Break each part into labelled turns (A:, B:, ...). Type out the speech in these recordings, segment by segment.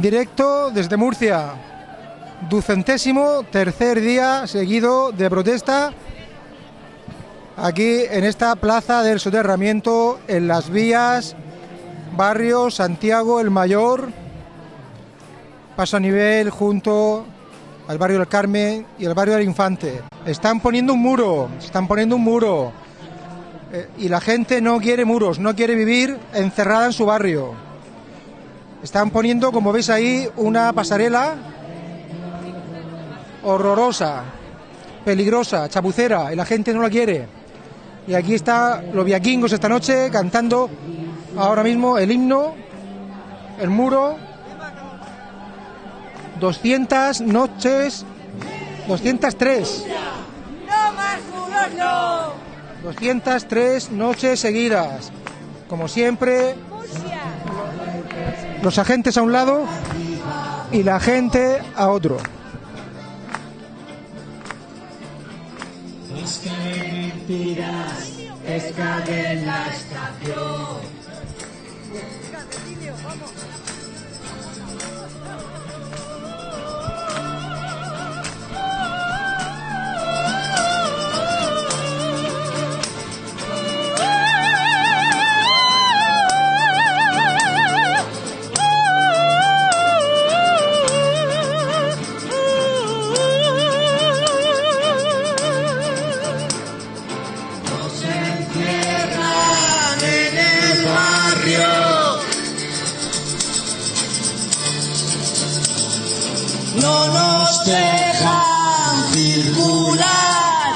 A: Directo desde Murcia, ducentésimo tercer día seguido de protesta aquí en esta plaza del soterramiento, en las vías, barrio Santiago el Mayor, paso a nivel junto al barrio del Carmen y el barrio del Infante. Están poniendo un muro, están poniendo un muro. Eh, y la gente no quiere muros, no quiere vivir encerrada en su barrio. Están poniendo, como veis ahí, una pasarela horrorosa, peligrosa, chapucera, y la gente no la quiere. Y aquí está los viaquingos esta noche cantando ahora mismo el himno, el muro. 200 noches, 203.
B: ¡No más muros, no!
A: 203 noches seguidas. Como siempre, los agentes a un lado y la gente a otro.
C: Es que mentiras, es que en la estación. No nos dejan circular.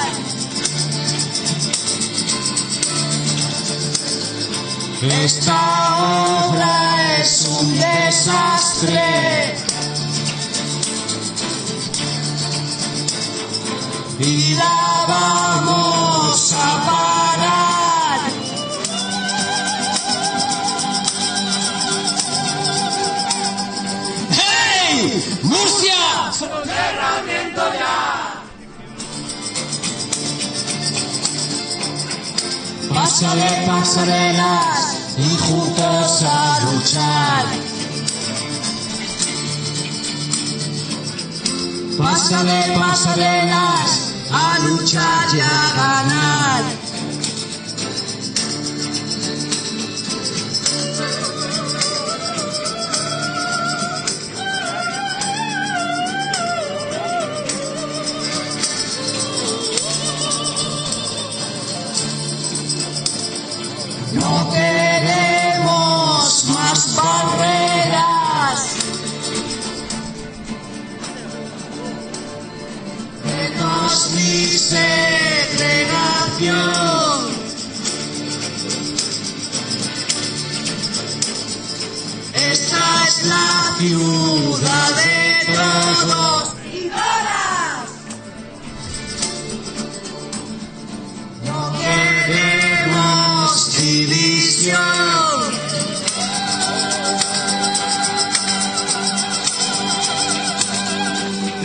C: Esta obra es un desastre. y la vamos a. ¡Soterramiento ya! Pásale pasarelas y juntos a luchar. Pásale pasarelas a luchar y a ganar. Ciudad de todos.
B: ¡Y todas!
C: No queremos división.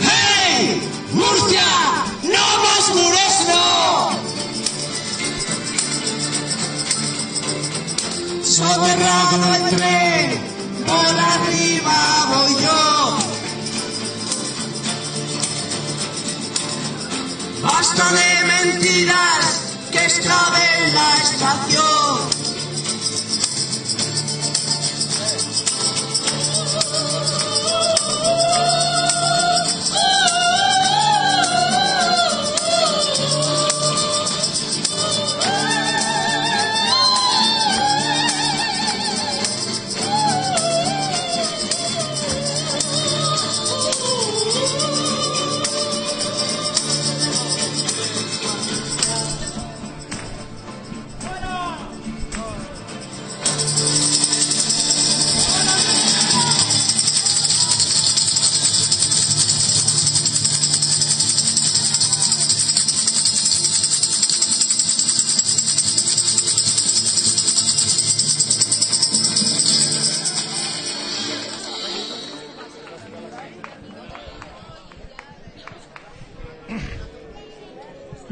C: ¡Hey! ¡Murcia! ¡No más muros, no! Soterrado el tren, basta de mentiras que extraven la estación.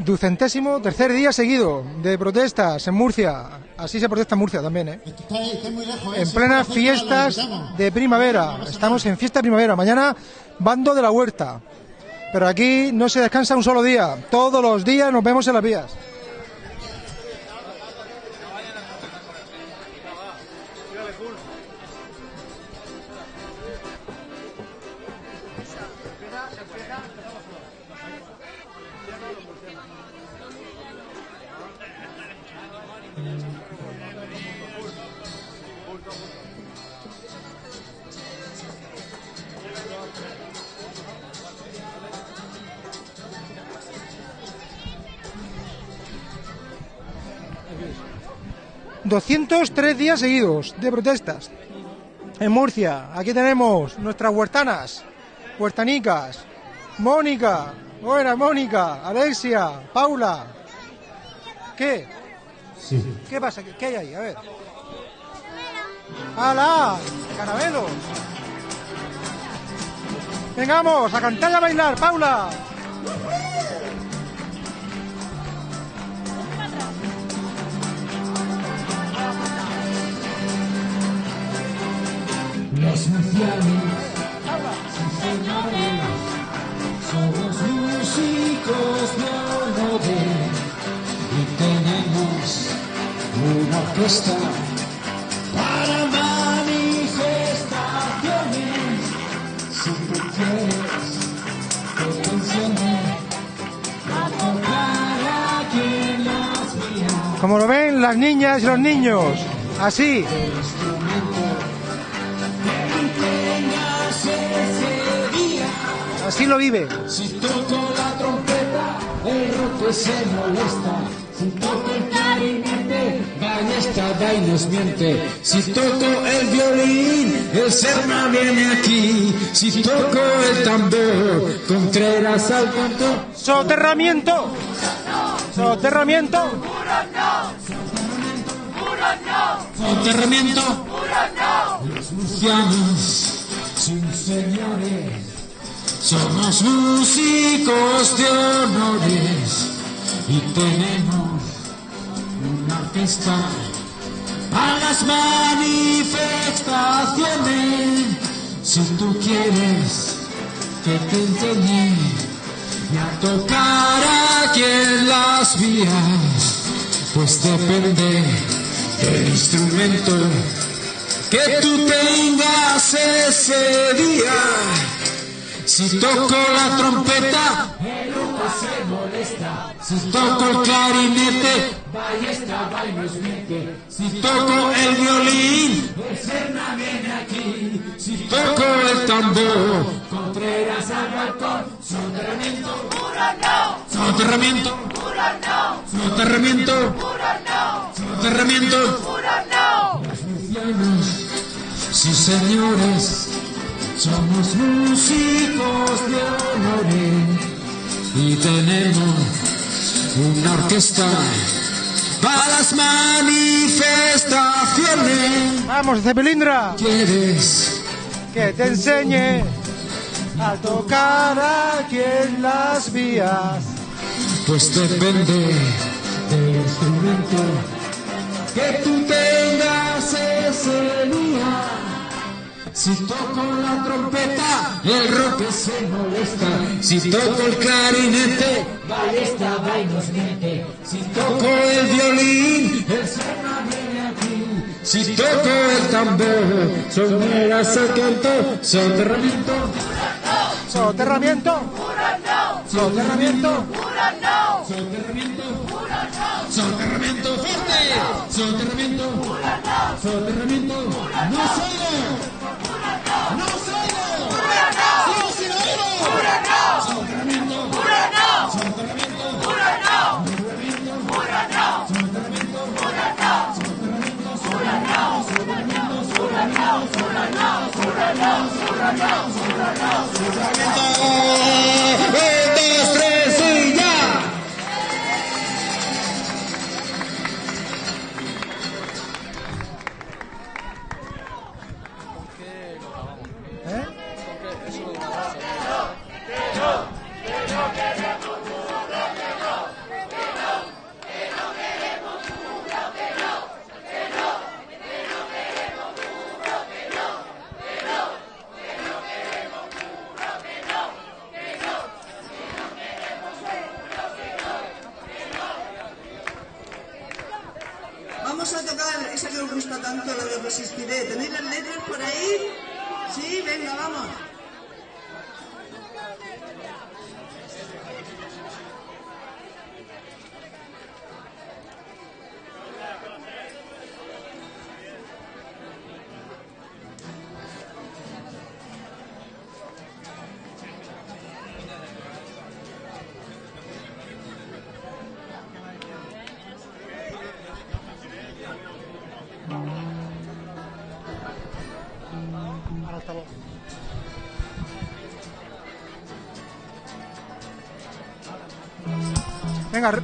A: Ducentésimo tercer día seguido de protestas en Murcia. Así se protesta en Murcia también, ¿eh?
D: Muy lejos, ¿eh?
A: En plenas fiestas de primavera. Estamos en fiesta de primavera. Mañana, bando de la huerta. Pero aquí no se descansa un solo día. Todos los días nos vemos en las vías. ...203 días seguidos de protestas. En Murcia, aquí tenemos nuestras huertanas, huertanicas, Mónica, buena Mónica, Alexia, Paula. ¿Qué?
D: Sí.
A: ¿Qué pasa? ¿Qué, hay ahí? A ver. ¡Hala! ¡Caramelos! Vengamos, a cantar y a bailar, Paula.
E: Para manifestaciones. Si tú quieres que enseñe a tocar aquí en las vías,
A: Como lo ven las niñas y los niños. Así. Así lo vive.
E: Si toco la trompeta, el roque se molesta. Si toco el clarinete, ballesta da y nos miente. Si toco el violín, el serma viene aquí. Si toco el tambor, Contreras al canto.
A: Soterramiento. Soterramiento.
E: Soterramiento. Los murcianos, sin señores, somos músicos de honores y tenemos una orquesta para las manifestaciones. Si tú quieres que te enseñe y a tocar aquí en las vías, pues depende del instrumento que tú tengas ese día. Si toco la trompeta, el humo se molesta. Si toco el clarinete, ballesta nos miente. Si toco el violín, serna viene aquí. Si toco el tambor, Contreras al balcón. Soterramiento, soterramiento, soterramiento, soterramiento. Murcianos, sí señores, somos músicos de honores y tenemos una orquesta para las manifestaciones.
A: Vamos, Cepelindra.
E: ¿Quieres?
A: Que te enseñe a tocar aquí en las vías.
E: Pues depende del instrumento que tú tengas ese día. Si toco la trompeta, el rock se molesta. Si toco el clarinete, ballesta va y nos miente. Si toco el violín, el serna viene aquí. Si toco el tambor, soneras el canto, soterramiento,
A: Soterramiento. Soterramiento.
E: soterramiento, soterramiento fuerte, soterramiento, soterramiento, no soterramiento, un, dos, tres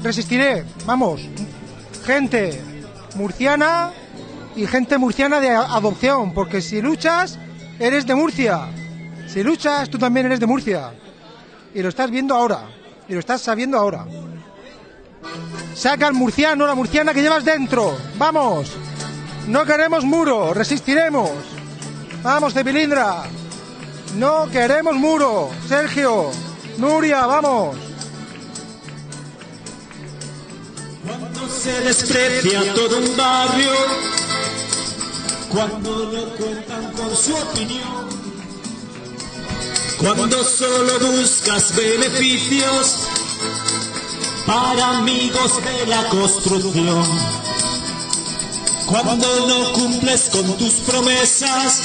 A: resistiré. Vamos. Gente murciana y gente murciana de adopción, porque si luchas, eres de Murcia. Si luchas, tú también eres de Murcia. Y lo estás viendo ahora. Y lo estás sabiendo ahora. Saca al murciano, la murciana que llevas dentro. Vamos. No queremos muro, resistiremos. Vamos, Cepilindra. No queremos muro. Sergio, Nuria, vamos.
F: Se desprecia todo un barrio, cuando no cuentan con su opinión, cuando solo buscas beneficios para amigos de la construcción, cuando no cumples con tus promesas,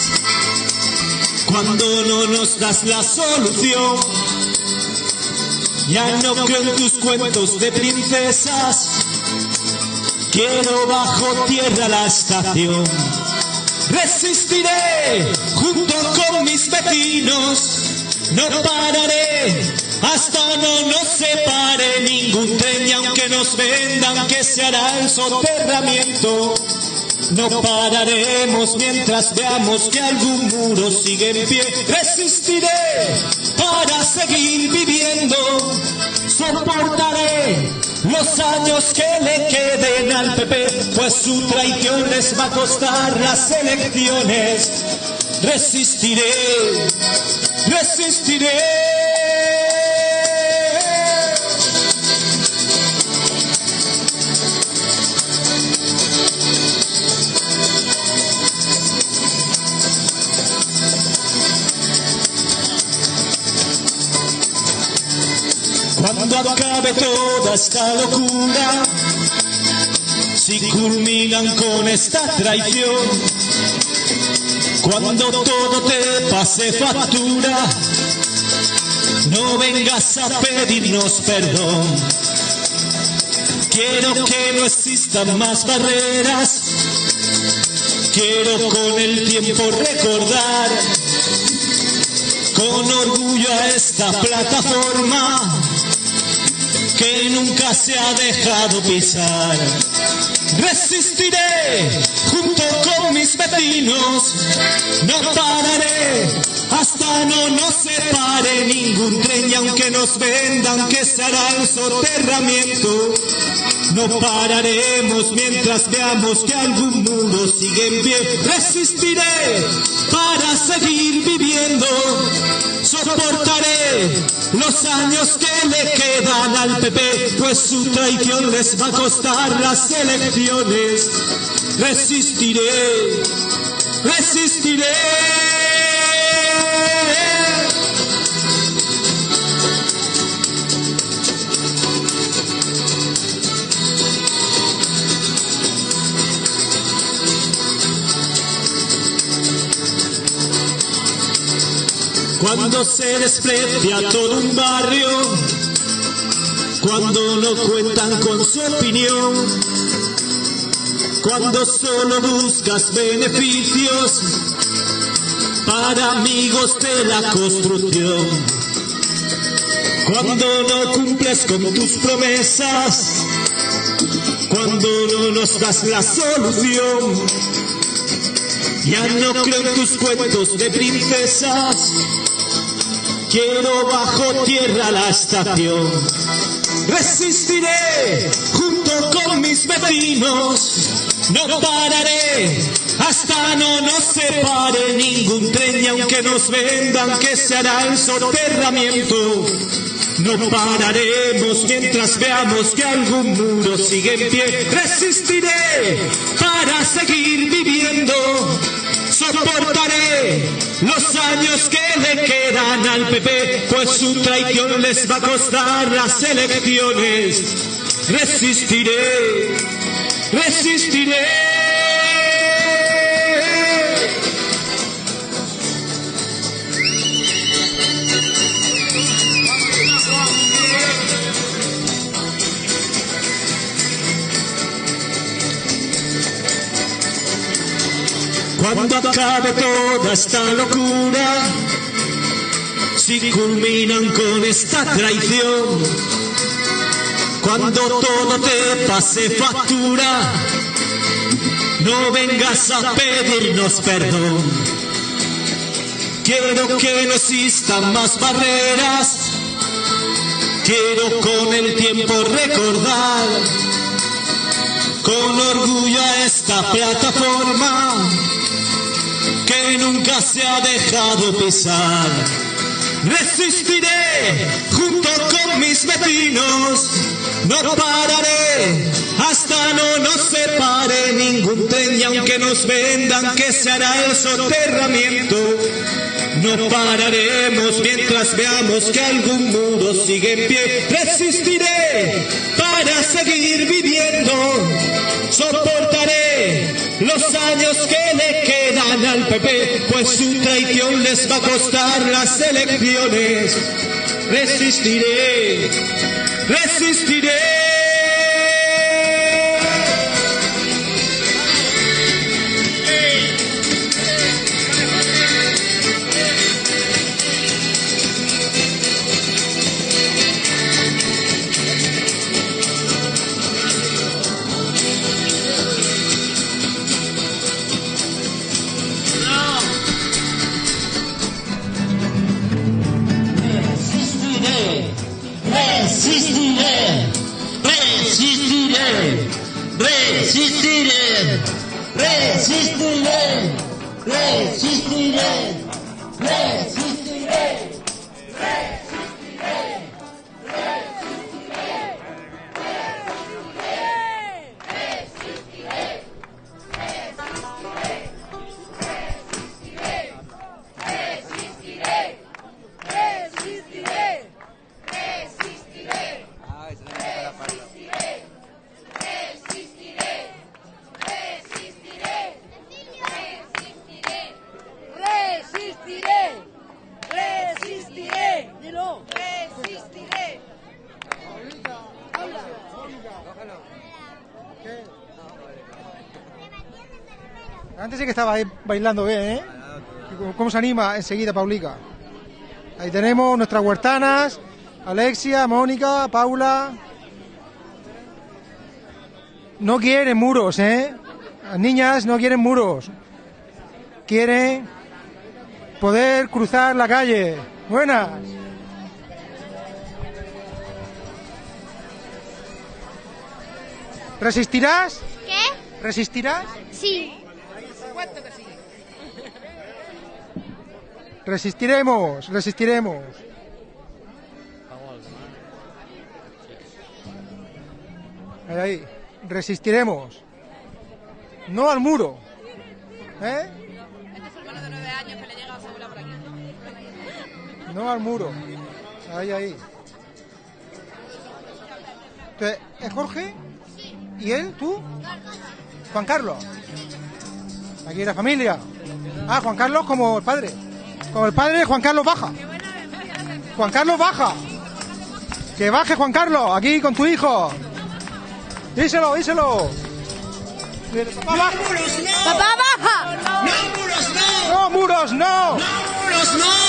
F: cuando no nos das la solución. Ya no creo en tus cuentos de princesas. Quiero bajo tierra la estación. Resistiré junto con mis vecinos. No pararé hasta no nos separe ningún tren y aunque nos vendan que se hará el soterramiento. No pararemos mientras veamos que algún muro sigue en pie. Resistiré para seguir viviendo. Soportaré los años que le queden al PP, pues su traición les va a costar las elecciones. Resistiré, resistiré. Acabe toda esta locura, si culminan con esta traición, cuando todo te pase factura, no vengas a pedirnos perdón. Quiero que no existan más barreras, quiero con el tiempo recordar con orgullo a esta plataforma que nunca se ha dejado pisar. Resistiré junto con mis vecinos, no pararé hasta no nos separe ningún tren y aunque nos vendan que se hará el soterramiento. No pararemos mientras veamos que algún muro sigue en pie. Resistiré para seguir viviendo. Soportaré los años que le quedan al PP, pues su traición les va a costar las elecciones. Resistiré, resistiré. Cuando se desprecia todo un barrio, cuando no cuentan con su opinión, cuando solo buscas beneficios para amigos de la construcción, cuando no cumples con tus promesas, cuando no nos das la solución, ya no creo en tus cuentos de princesas. Quiero bajo tierra la estación. Resistiré junto con mis vecinos. No pararé hasta no nos separe ningún tren y aunque nos vendan que se hará el soterramiento. No pararemos mientras veamos que algún muro sigue en pie. Resistiré para seguir viviendo. Soportaré los años que le quedan al PP, pues su traición les va a costar las elecciones. Resistiré, resistiré. Cuando acabe toda esta locura, si culminan con esta traición, cuando todo te pase factura, no vengas a pedirnos perdón. Quiero que no existan más barreras, quiero con el tiempo recordar con orgullo a esta plataforma que nunca se ha dejado pisar. Resistiré junto con mis vecinos, no pararé hasta no nos separe ningún tren y aunque nos vendan que se hará el soterramiento. No pararemos mientras veamos que algún muro sigue en pie. Resistiré para seguir viviendo. Soportaré los años que le quedan al PP, pues su traición les va a costar las elecciones. Resistiré, resistiré.
G: Great
A: Sister Land! Que estaba ahí bailando bien, ¿eh? ¿Cómo se anima enseguida Paulica? Ahí tenemos nuestras huertanas, Alexia, Mónica, Paula. No quieren muros, ¿eh? Las niñas no quieren muros. Quieren poder cruzar la calle. Buenas. ¿Resistirás?
H: ¿Qué?
A: ¿Resistirás?
H: Sí.
A: Resistiremos, resistiremos. Ahí, ahí, resistiremos. No al muro. ¿Eh? No al muro. Ahí, ahí. ¿Es Jorge? ¿Y él? ¿Tú? Juan Carlos. Aquí la familia. Ah, Juan Carlos como el padre. Como el padre, Juan Carlos baja. Juan Carlos baja. Que baje Juan Carlos, aquí con tu hijo. Díselo, díselo. Papá, baja.
H: ¡Papá, baja!
A: No, muros, no.
F: No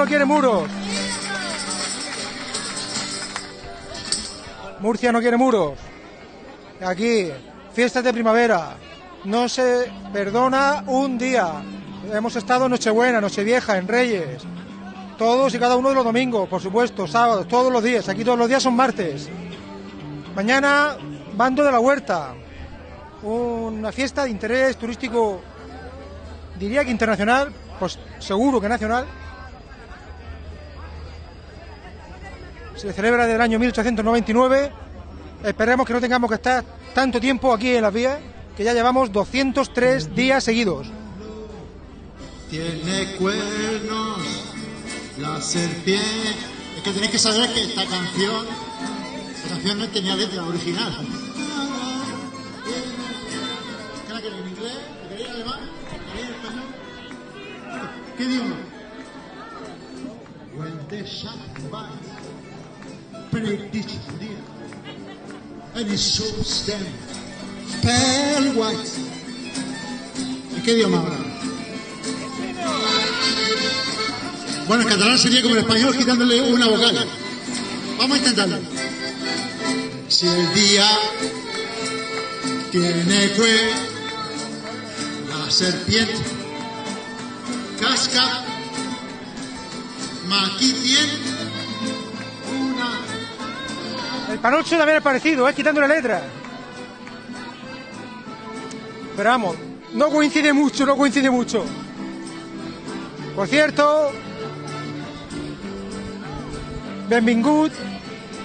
F: no.
A: Quiere muros. Murcia no quiere muros. Aquí, fiestas de primavera. No se perdona un día. Hemos estado en Nochebuena, Nochevieja, en Reyes. Todos y cada uno de los domingos, por supuesto, sábados, todos los días. Aquí todos los días son martes. Mañana, Bando de la Huerta. Una fiesta de interés turístico diría que internacional, pues seguro que nacional. Se celebra desde el año 1899. Esperemos que no tengamos que estar tanto tiempo aquí en las vías, que ya llevamos 203 días seguidos.
D: Tiene cuernos la serpiente. Es que tenéis que saber que esta canción, esta canción no tenía letra original. ¿Qué en inglés? ¿La queréis alemán? ¿La queréis español? ¿Qué idioma? When the sun bites, predict dear, and shows them pale white. ¿En qué idioma habla? Bueno, el catalán sería como el español quitándole una vocal. Vamos a intentarlo. Si el día tiene cue, la serpiente casca, una
A: El panocho también es parecido, es quitándole letra. Pero vamos, no coincide mucho, no coincide mucho. Por cierto, benvingut,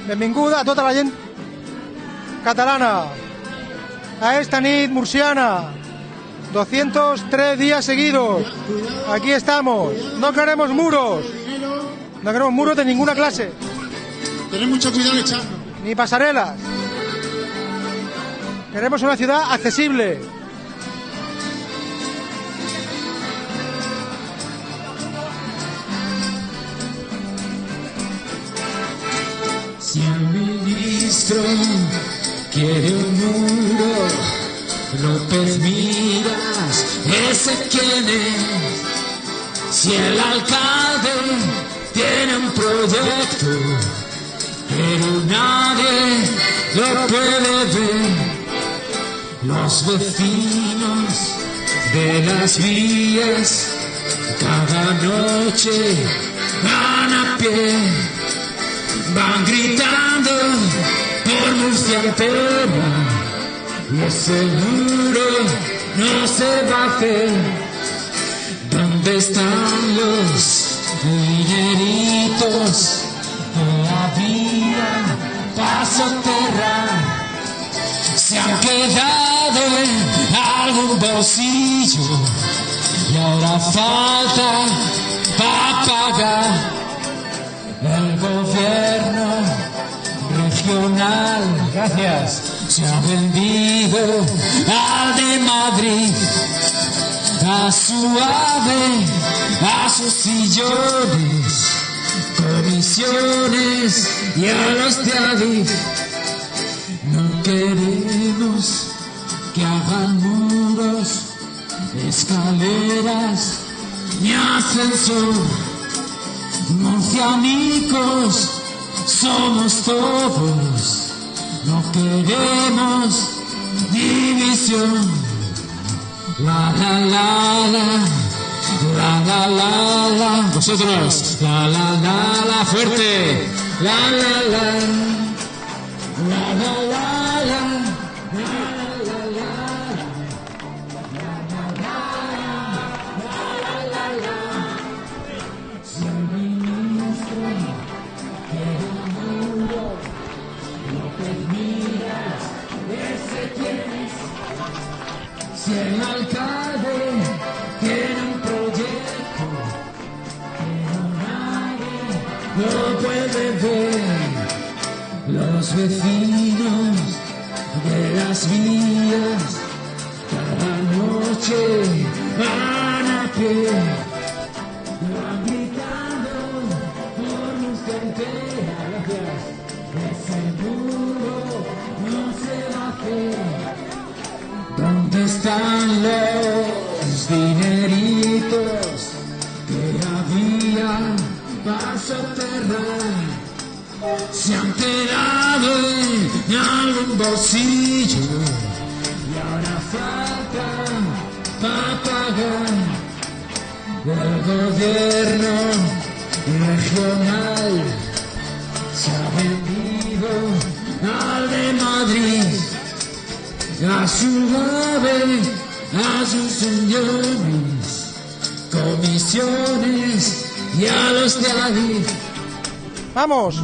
A: benvinguda a tota la gent catalana a esta nit murciana. 203 días seguidos. Aquí estamos. No queremos muros. No queremos muros de ninguna clase.
D: Tened mucho cuidado echando.
A: Ni pasarelas. Queremos una ciudad accesible.
E: Si el ministro quiere un muro, López Miras, ese quién es. Si el alcalde tiene un proyecto, pero nadie lo puede ver. Los vecinos de las vías cada noche van a pie van gritando por Murcia entera y ese no se va a hacer. ¿Dónde están los mineritos que había para soterrar? Se han quedado algún bolsillo. Y ahora falta para pagar el gobierno regional, gracias, se ha vendido al de Madrid, a su ave, a sus sillones, comisiones y a los de Adif. No queremos que hagan muros escaleras ni ascensor. Murcianicos somos todos, no queremos división. La la la la, la la la la. Vosotros, la la la la, fuerte. La la la, la la la la. Si el alcalde los vecinos de las vías cada noche van a pie,
A: Vamos.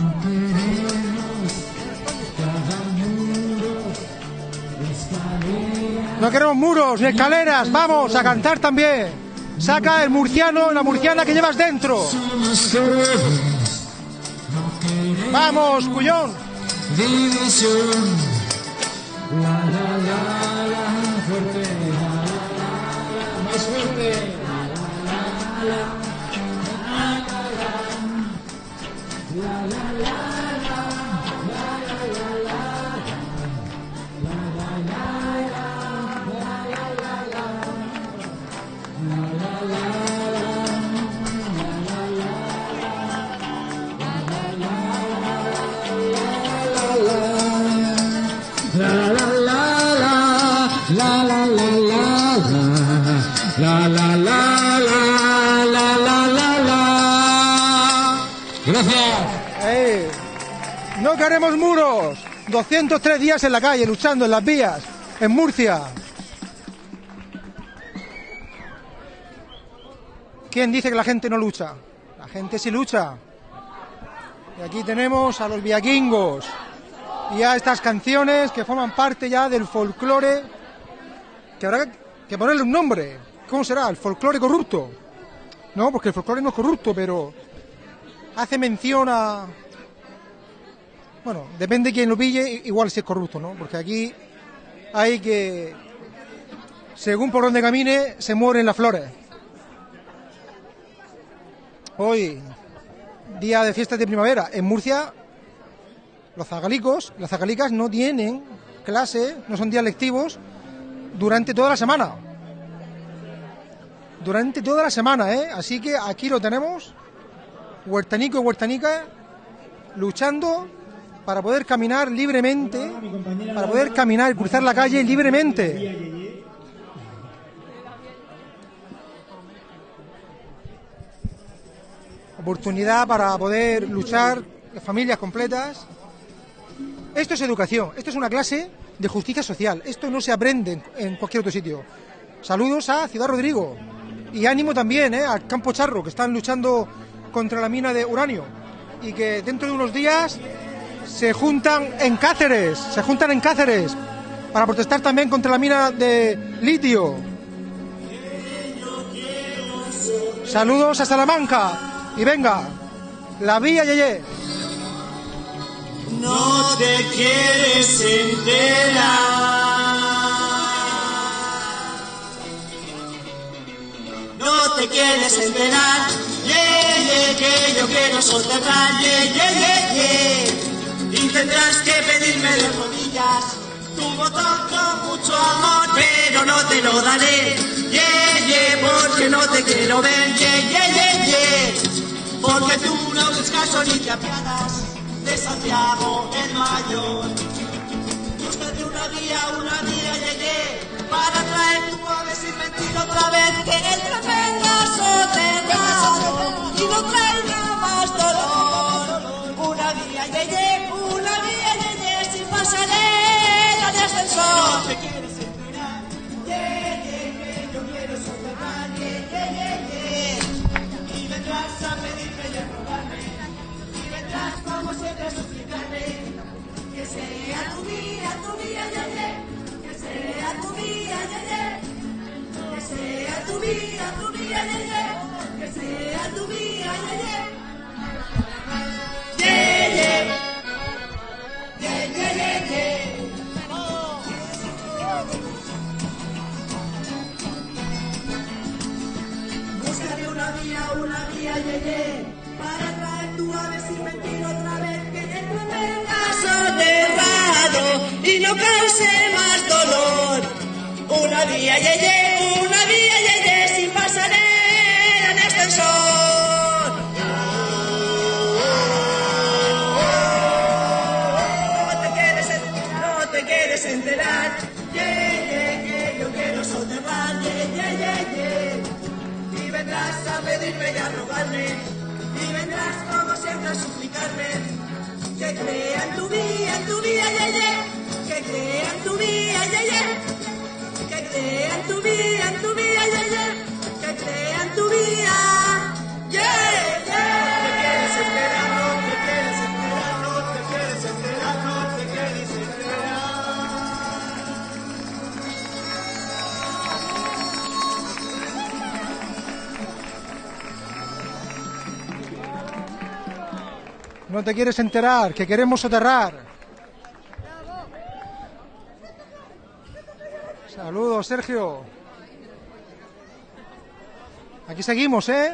A: No queremos muros ni escaleras. Vamos a cantar también. Saca el murciano, la murciana que llevas dentro. Vamos, cuyón.
E: división. La
A: No queremos muros. 203 días en la calle, luchando en las vías, en Murcia. ¿Quién dice que la gente no lucha? La gente sí lucha. Y aquí tenemos a los viaquingos y a estas canciones que forman parte ya del folclore, que habrá que ponerle un nombre. ¿Cómo será? ¿El folclore corrupto? No, porque el folclore no es corrupto, pero hace mención a... Bueno, depende de quién lo pille, igual si es corrupto, ¿no? Porque aquí hay que... Según por donde camine, se mueren las flores. Hoy, día de fiestas de primavera, en Murcia, los zagalicos, las zagalicas no tienen clase, no son días lectivos durante toda la semana. Durante toda la semana, ¿eh? Así que aquí lo tenemos, huertanico y huertanica, luchando para poder caminar libremente, para poder caminar y cruzar la calle libremente. Oportunidad para poder luchar familias completas. Esto es educación, esto es una clase de justicia social, esto no se aprende en, en cualquier otro sitio. Saludos a Ciudad Rodrigo y ánimo también ¿eh? al Campo Charro, que están luchando contra la mina de uranio y que dentro de unos días se juntan en Cáceres, se juntan en Cáceres para protestar también contra la mina de litio. Saludos a Salamanca y venga, la vía Yeye.
I: No te quieres enterar. No te quieres enterar. Ye, ye, que yo quiero soterrar. Ye, ye, ye, ye. Y tendrás que pedirme de rodillas tu botón con mucho amor, pero no te lo daré. Ye,
C: que no te quiero ver, ye, ye, ye, ye. Porque tú no haces caso ni te apiadas de Santiago el Mayor. Búscate una guía, una guía, ye, ye, para traer tu ave sin mentir otra vez que el venga soterrado y no traiga más dolor. Una guía, ye, ye, pasarela de ascensor. No quieres enterar, ye, ye, que yo quiero ye. Y vendrás a pedirme y a rogarme, y vendrás como siempre a suplicarme, que sea tu día, tu día, ye, que sea tu día, ye, que sea tu día, tu día, ye, que sea tu día. Ye, una vía, ye, para traer tu ave sin mentir otra vez que te venga soterrado y no cause más dolor. Una vía, ye, una vía, ye, y vendrás como siempre a suplicarme, que crea en tu vía, en tu vía, ye, ye, que crea en tu vía, ye, ye, que crea en tu vía, en tu vía, ye, ye, que crea en tu vía, No te quieres enterar,
A: que queremos soterrar. Saludos, Sergio. Aquí seguimos, ¿eh?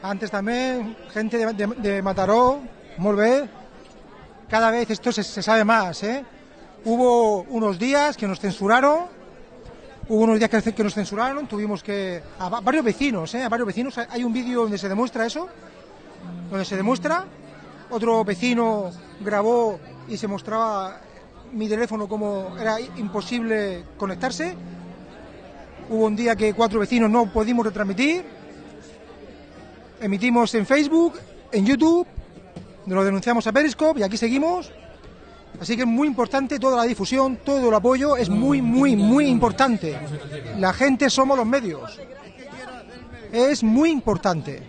A: Antes también, gente de, de, Mataró, molt bé. Cada vez esto se, se sabe más, ¿eh? Hubo unos días que nos censuraron, hubo unos días que, nos censuraron, tuvimos que... A va- varios vecinos, ¿eh? A varios vecinos. Hay un vídeo donde se demuestra eso donde se demuestra. Otro vecino grabó y se mostraba mi teléfono como era imposible conectarse. Hubo un día que cuatro vecinos no pudimos retransmitir. Emitimos en Facebook, en YouTube, lo denunciamos a Periscope y aquí seguimos. Así que es muy importante toda la difusión, todo el apoyo, es muy, muy, muy importante. La gente somos los medios. Es muy importante.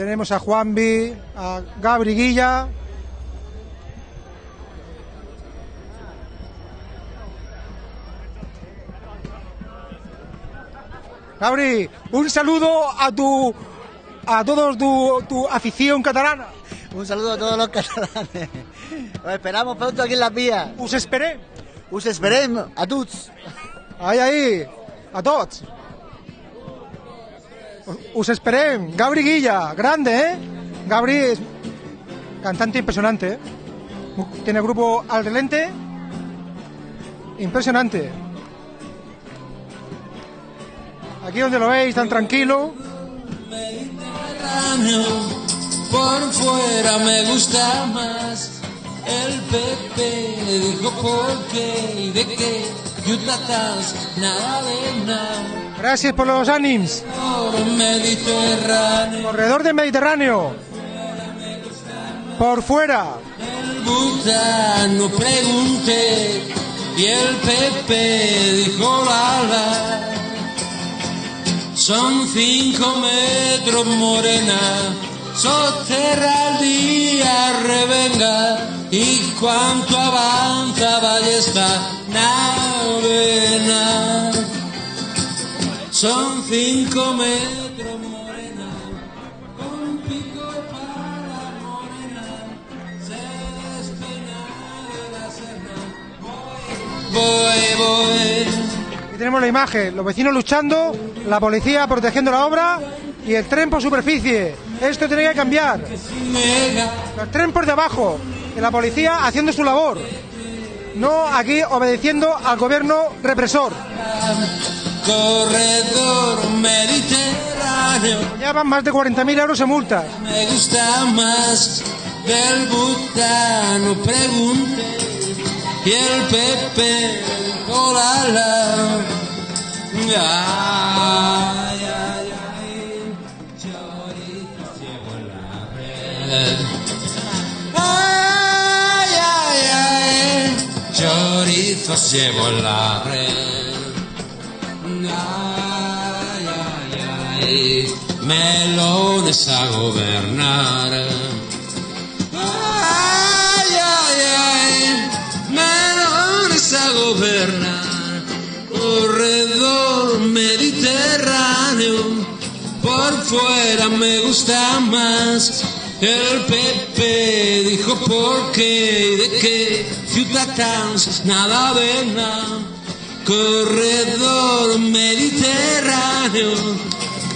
A: Tenemos a Juanvi, a Gabri Guilla. Gabri, un saludo a tu a todos tu, tu afición catalana.
J: Un saludo a todos los catalanes. Os esperamos pronto aquí en las vías.
A: Us esperem.
J: Us esperem a tots.
A: Ahí, ahí, a tots. Us esperem. Gabri Guilla, grande, ¿eh? Gabri es cantante impresionante, ¿eh? Tiene grupo Al Relente. Impresionante. Aquí donde lo veis, tan tranquilo.
G: Por fuera me gusta más. El Pepe dijo por qué y de qué,
A: Gracias por los
G: Mediterráneo,
A: Corredor del Mediterráneo. Por fuera.
G: el no pregunté y el Pepe dijo. Son cinco metros morena, soterra al día revenga y cuanto avanza ballesta navena. Son cinco metros morena, con pico para morena, se despeina de la serna. Voy, voy,
A: tenemos la imagen, los vecinos luchando, la policía protegiendo la obra y el tren por superficie. Esto tiene que cambiar. El tren por debajo. Y la policía haciendo su labor. No aquí obedeciendo al gobierno represor.
G: Corredor mediterráneo.
A: Ya van más de 40.000 euros en multas.
G: Me gusta más del butano, pregunté. Y el Pepe dijo la. Ay, ay, ay, chorizo llevo en la red. Ay, ay, ay, chorizos llevo en la red. Ay, ay, ay, melones a gobernar. Corredor mediterráneo, por fuera me gusta más. El Pepe dijo por qué y de qué de nada. Corredor mediterráneo,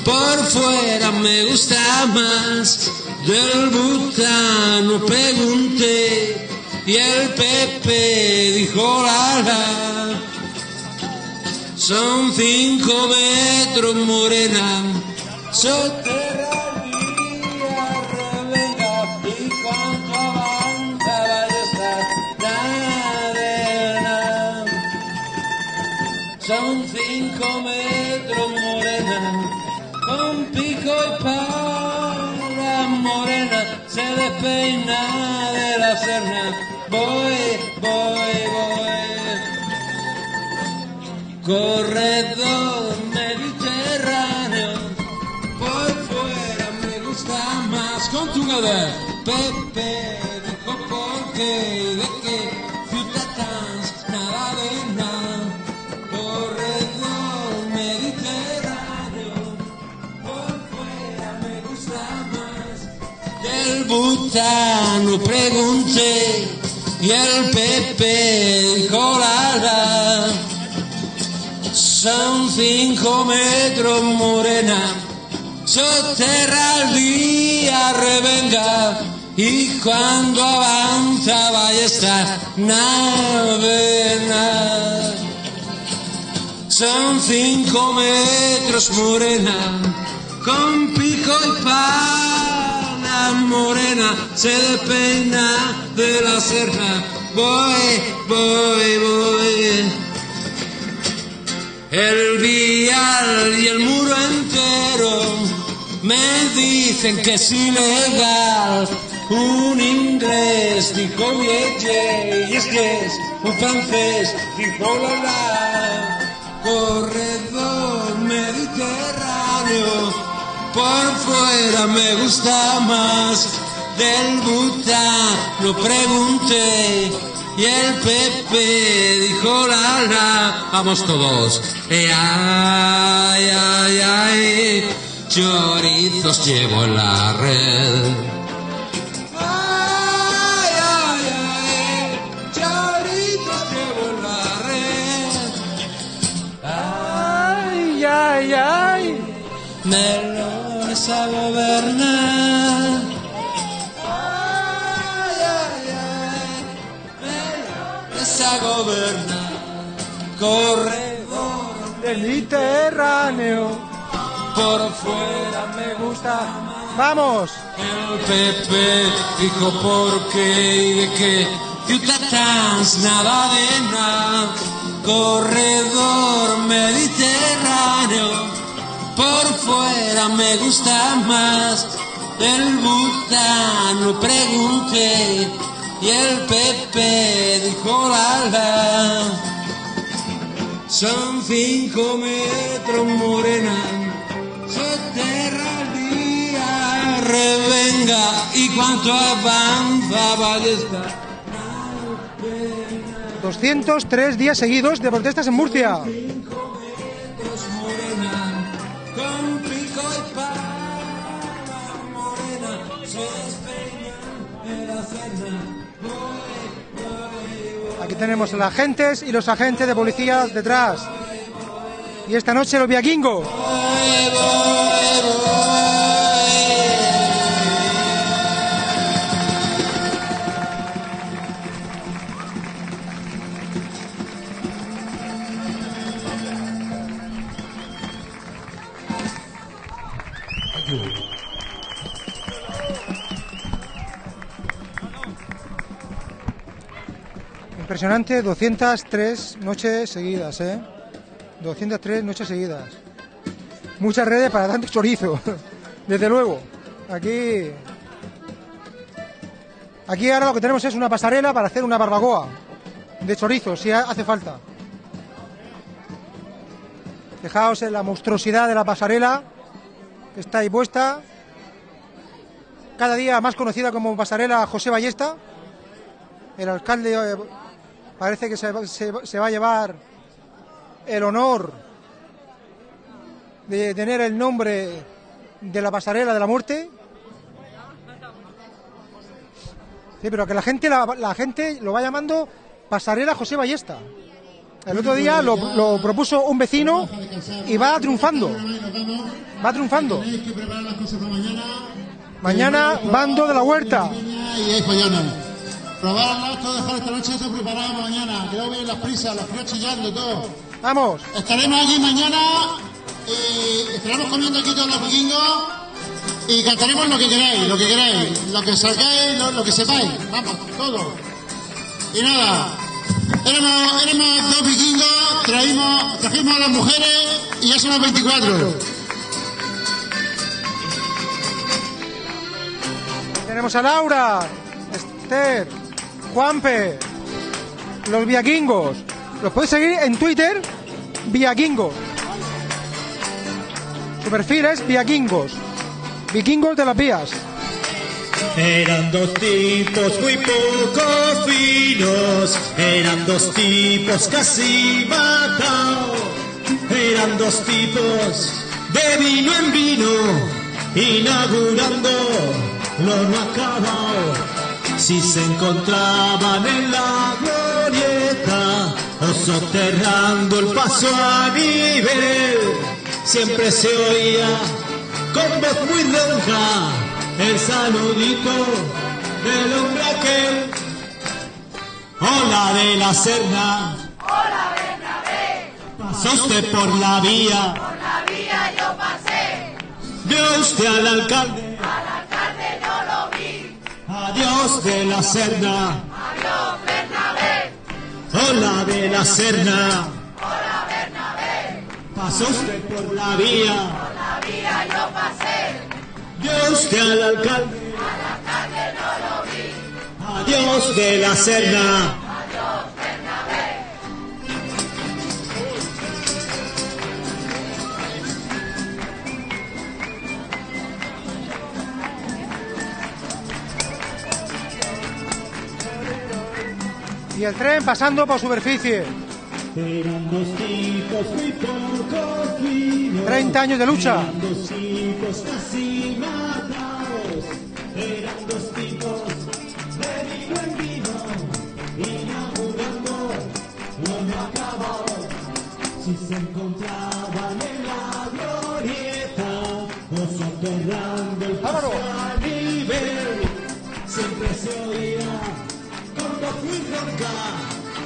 G: por fuera me gusta más. Del butano pregunté y el Pepe dijo la la. Son cinco metros morena, soterranía revenga y cuanto avanza vaya esta cadena. Son cinco metros morena, con pico y pala morena, se despeina de la serna. Voy, voy, voy. Corredor mediterráneo, por fuera me gusta más. Con tu nada, Pepe dijo por qué de qué. Ciudadanos, nada de nada. Corredor mediterráneo, por fuera me gusta más. Del butano pregunté y el Pepe la. Son cinco metros morena, soterra al día revenga y cuando avanza vaya esta nave. Son cinco metros morena, con pico y pala morena, se despeina de la serna. Voy, voy, voy. El vial y el muro entero me dicen que es ilegal. Un inglés dijo ye, y es que es un francés dijo la la. Corredor mediterráneo, por fuera me gusta más. Del Bután lo pregunté y el Pepe dijo la la, vamos todos. Eh, ay, ay, ay, chorizos llevo en la red. Ay, ay, ay.
A: Ay, ay,
G: Melones a gobernar. Ay, ay, ay, melones a gobernar. Corredor
A: Mediterráneo.
G: por fuera me gusta.
A: Vamos.
G: El Pepe dijo por qué y de qué. Ciudadanos, nada de nada. Corredor mediterráneo. Por fuera me gusta más. El butano pregunté. Y el Pepe dijo la la. Son cinco metros morena, soterra el día, revenga y cuanto avanza vaya esta.
A: 203 días seguidos de protestas en Murcia. Aquí tenemos a los agentes y los agentes de policía detrás. Y esta noche los viaquingos. Impresionante, 203 noches seguidas, ¿eh? 203 noches seguidas. Muchas redes para tanto chorizo, desde luego. Aquí. Aquí ahora lo que tenemos es una pasarela para hacer una barbacoa de chorizo, si ha- hace falta. Fijaos en la monstruosidad de la pasarela que está ahí puesta. Cada día más conocida como pasarela José Ballesta. El alcalde eh, parece que se, va- se se va a llevar el honor de tener el nombre de la pasarela de la muerte. Sí, pero que la gente, la, la gente lo va llamando pasarela José Ballesta. El otro día lo, lo propuso un vecino y va triunfando. Va triunfando.
D: Mañana,
A: bando de la huerta.
D: Follones. Probarlas, todo dejar esta noche todo preparado para mañana. Que luego vienen las prisas, los fríos chillando, todo.
A: Vamos.
D: Estaremos allí mañana y estaremos comiendo aquí todos los vikingos y cantaremos lo que queráis, lo que queráis, lo que sacáis, lo, lo que sepáis, vamos, todo. Y nada, éramos, éramos dos vikingos, traímos, trajimos a las mujeres y ya somos 24.
A: Tenemos a Laura, Esther, Juanpe, los viaquingos. Los podéis seguir en Twitter, viaquingos. Su perfil es viaquingos. Vikingos de las vías.
F: Eran dos tipos muy poco finos, eran dos tipos casi matados, eran dos tipos de vino en vino, inaugurando lo no acabado. Si se encontraban en la glorieta o soterrando el paso a nivel, siempre se oía con voz muy ronca el saludito del hombre aquel. Hola de la Serna,
K: Hola Bernabé,
F: pasó usted por la vía,
K: por la vía yo pasé,
F: vio usted al alcalde,
K: al alcalde no lo vi.
F: Adiós de la Serna,
K: Adiós Bernabé,
F: hola de la Serna,
K: hola Bernabé,
F: pasó usted por la vía,
K: por la vía yo pasé,
F: vio usted al alcalde,
K: al alcalde no lo vi.
F: adiós de la Serna.
A: Y el tren pasando por superficie.
F: Eran dos tipos muy poco finos.
A: 30 años de lucha.
F: Si se encontraban en la glorieta soterrando el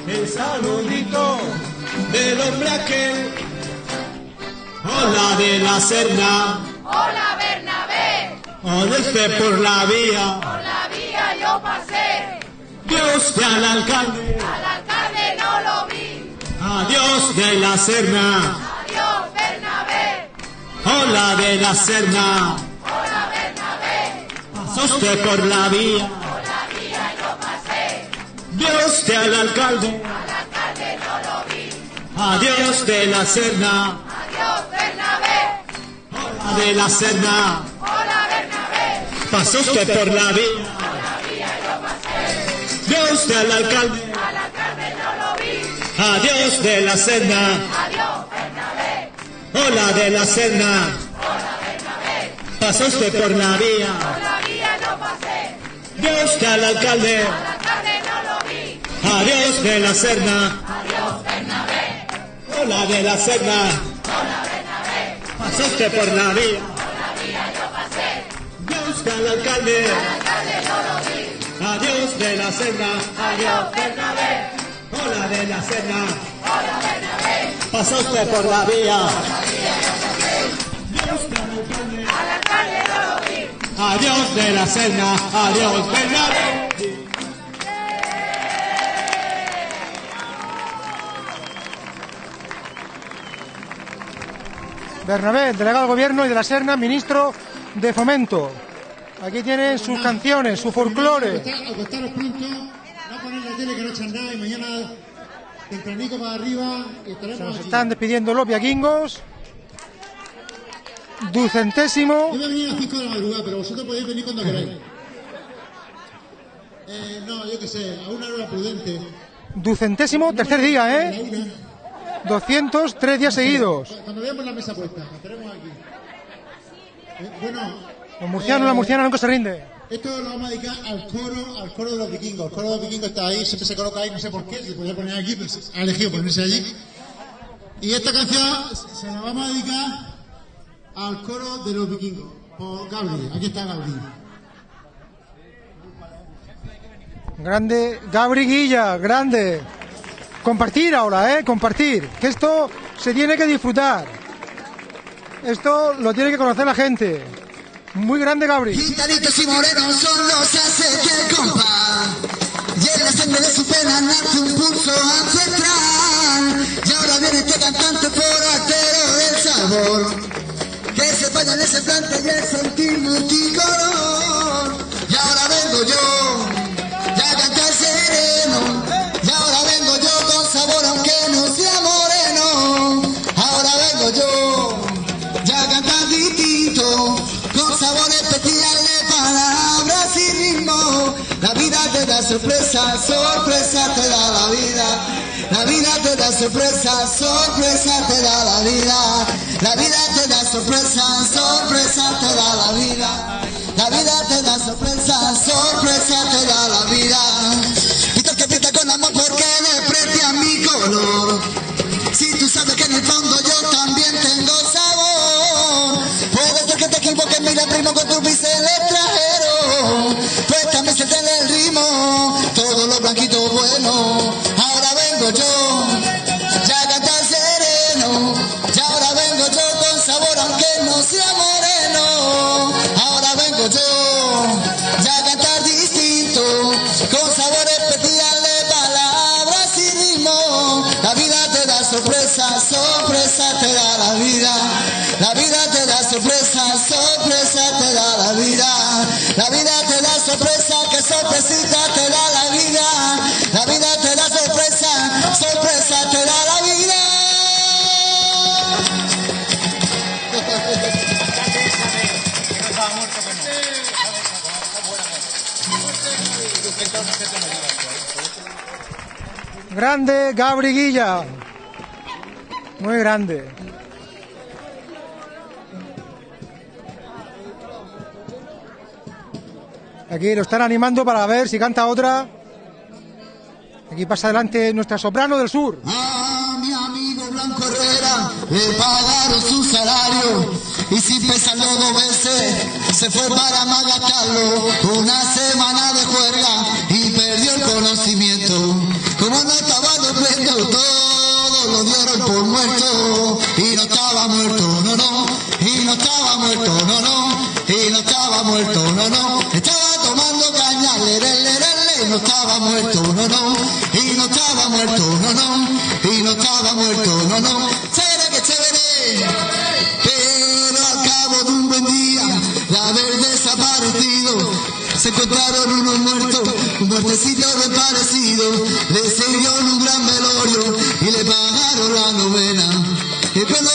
F: el saludito del hombre aquel. Hola de la Serna,
K: Hola Bernabé,
F: odeste por la vía,
K: por la vía yo pasé,
F: Dios de al alcalde,
K: al alcalde no lo vi.
F: adiós de la Serna,
K: Adiós Bernabé,
F: hola de la Serna,
K: hola Bernabé,
F: pasó usted por la vía, Dios de al alcalde,
K: al alcalde no lo vi.
F: adiós de la Serna,
K: Adiós Bernabé,
F: hola de la Serna,
K: hola Bernabé,
F: pasó usted por la vía,
K: por la vía yo pasé,
F: Dios de al alcalde,
K: al alcalde no lo vi.
F: adiós de la Serna,
K: Adiós Bernabé,
F: hola de la Serna,
K: hola Bernabé,
F: pasó usted por la vía,
K: por la vía yo pasé,
F: Dios de al alcalde, adiós de la Serna,
K: Adiós Bernabé,
F: hola de la Serna,
K: hola Bernabé,
F: pasó usted por la vía,
K: por la vía yo pasé,
F: Dios de al alcalde,
K: al alcalde no lo vi.
F: adiós de la Serna,
K: Adiós Bernabé,
F: hola de la Serna,
K: hola Bernabé,
F: pasó usted por la vía,
K: al alcalde. No lo vi.
F: adiós de la Serna, adiós Bernabé.
A: Bernabé, delegado del gobierno y de la Serna, ministro de Fomento. Aquí tienen sus canciones, su folclore.
D: Acostaros pronto, no poner la tele que no echan nada y mañana tempranico para arriba
A: Se nos están despidiendo los viaquingos. Ducentésimo.
D: Yo voy a venir a las 5 de la madrugada, pero vosotros podéis venir cuando queráis. Eh, no, yo qué sé, a una hora prudente.
A: Ducentésimo, tercer día, ¿eh?
D: Una.
A: 203 días seguidos.
D: Cuando veamos la mesa puesta, estaremos aquí. Eh, bueno,
A: Los murcianos, la murciana nunca se rinde.
D: esto lo vamos a dedicar al coro, al coro de los vikingos. El coro de los vikingos está ahí, siempre se coloca ahí, no sé por qué, se podía poner aquí, pero se- ha elegido ponerse allí. Y esta canción se la vamos a dedicar al coro de los vikingos, por Gabriel. Aquí está Gabriel.
A: Grande, Gabri Guilla, grande. Compartir ahora, ¿eh? Compartir. Que esto se tiene que disfrutar. Esto lo tiene que conocer la gente. Muy grande, Gabri.
L: Pintaditos y morenos son los que el compás. Y en la sangre de su pena nace un pulso ancestral. Y ahora viene este cantante forastero del sabor. Que se vaya en ese plante y el sentir multicolor. Y ahora vengo yo, sorpresa, sorpresa te da la vida. La vida te da sorpresa, sorpresa te da la vida. La vida te da sorpresa, sorpresa te da la vida. La vida te da sorpresa, sorpresa te da la vida. Y tú que pinta con amor porque desprecia mi color. Sorpresita te da la vida. La vida te da sorpresa, sorpresa te da la vida.
A: Grande, Gabri Guilla. Muy grande. Aquí lo están animando para ver si canta otra. Aquí pasa adelante nuestra soprano del sur.
L: A mi amigo Blanco Herrera le pagaron su salario y sin pensarlo dos veces se fue para Magatarlo una semana de juerga y perdió el conocimiento. Como no estaba durmiendo todo lo dieron por muerto y no estaba muerto, no, no, y no estaba muerto, no, no, y no estaba muerto, no, no, estaba tomando caña, le, le, le, le, no estaba muerto, no, no, y no estaba muerto, no, no, y no estaba muerto, no, no, chévere que chévere, pero al cabo de un buen día, de haber desaparecido, se encontraron unos muertos, un muertecito de parecido, le sirvieron un gran velorio y le pagaron la novena. Y cuando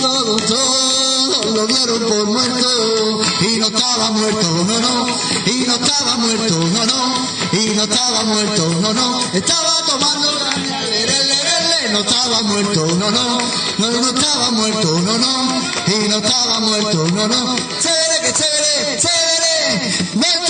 L: todo, todo lo dieron por muerto. Y no estaba muerto, no, no, no estaba muerto, no, no, y no estaba muerto, no, no, estaba tomando no estaba muerto, no, no, no, no estaba muerto, no, no, y no estaba muerto, no, no, chévere que chévere, chévere,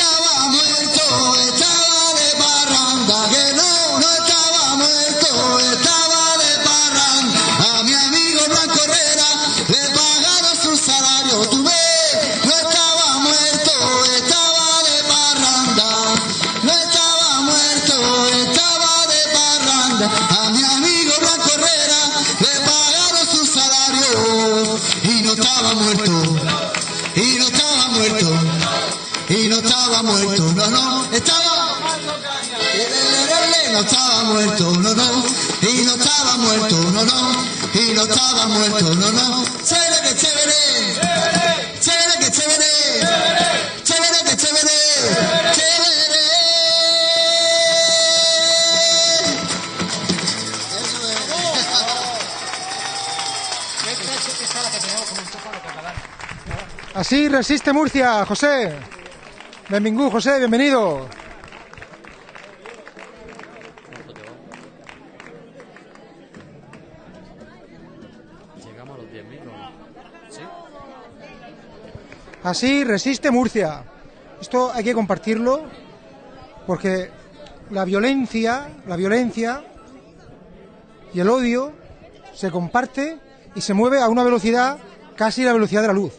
A: Así resiste Murcia, José. Benvingut, José, bienvenido.
M: Llegamos a los 10.000, ¿no? ¿Sí?
A: Así resiste Murcia. Esto hay que compartirlo porque la violencia, la violencia y el odio se comparte y se mueve a una velocidad casi la velocidad de la luz.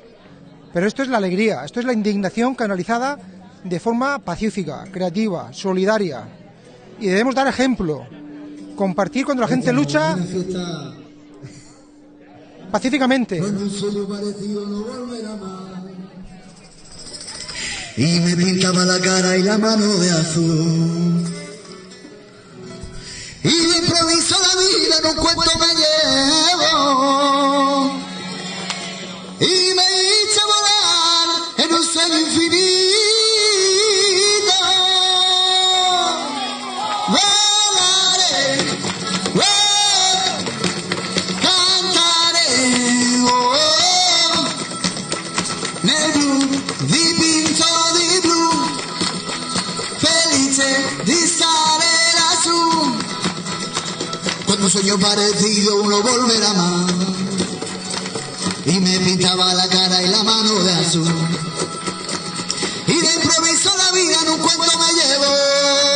A: Pero esto es la alegría, esto es la indignación canalizada de forma pacífica, creativa, solidaria. Y debemos dar ejemplo. Compartir cuando la gente lucha pacíficamente.
L: Y me pintaba la cara y la mano de azul. Y de improviso la vida en un cuento me llevo. Y sueño parecido uno volverá más y me pintaba la cara y la mano de azul. Y de improviso la vida en un cuento me llevo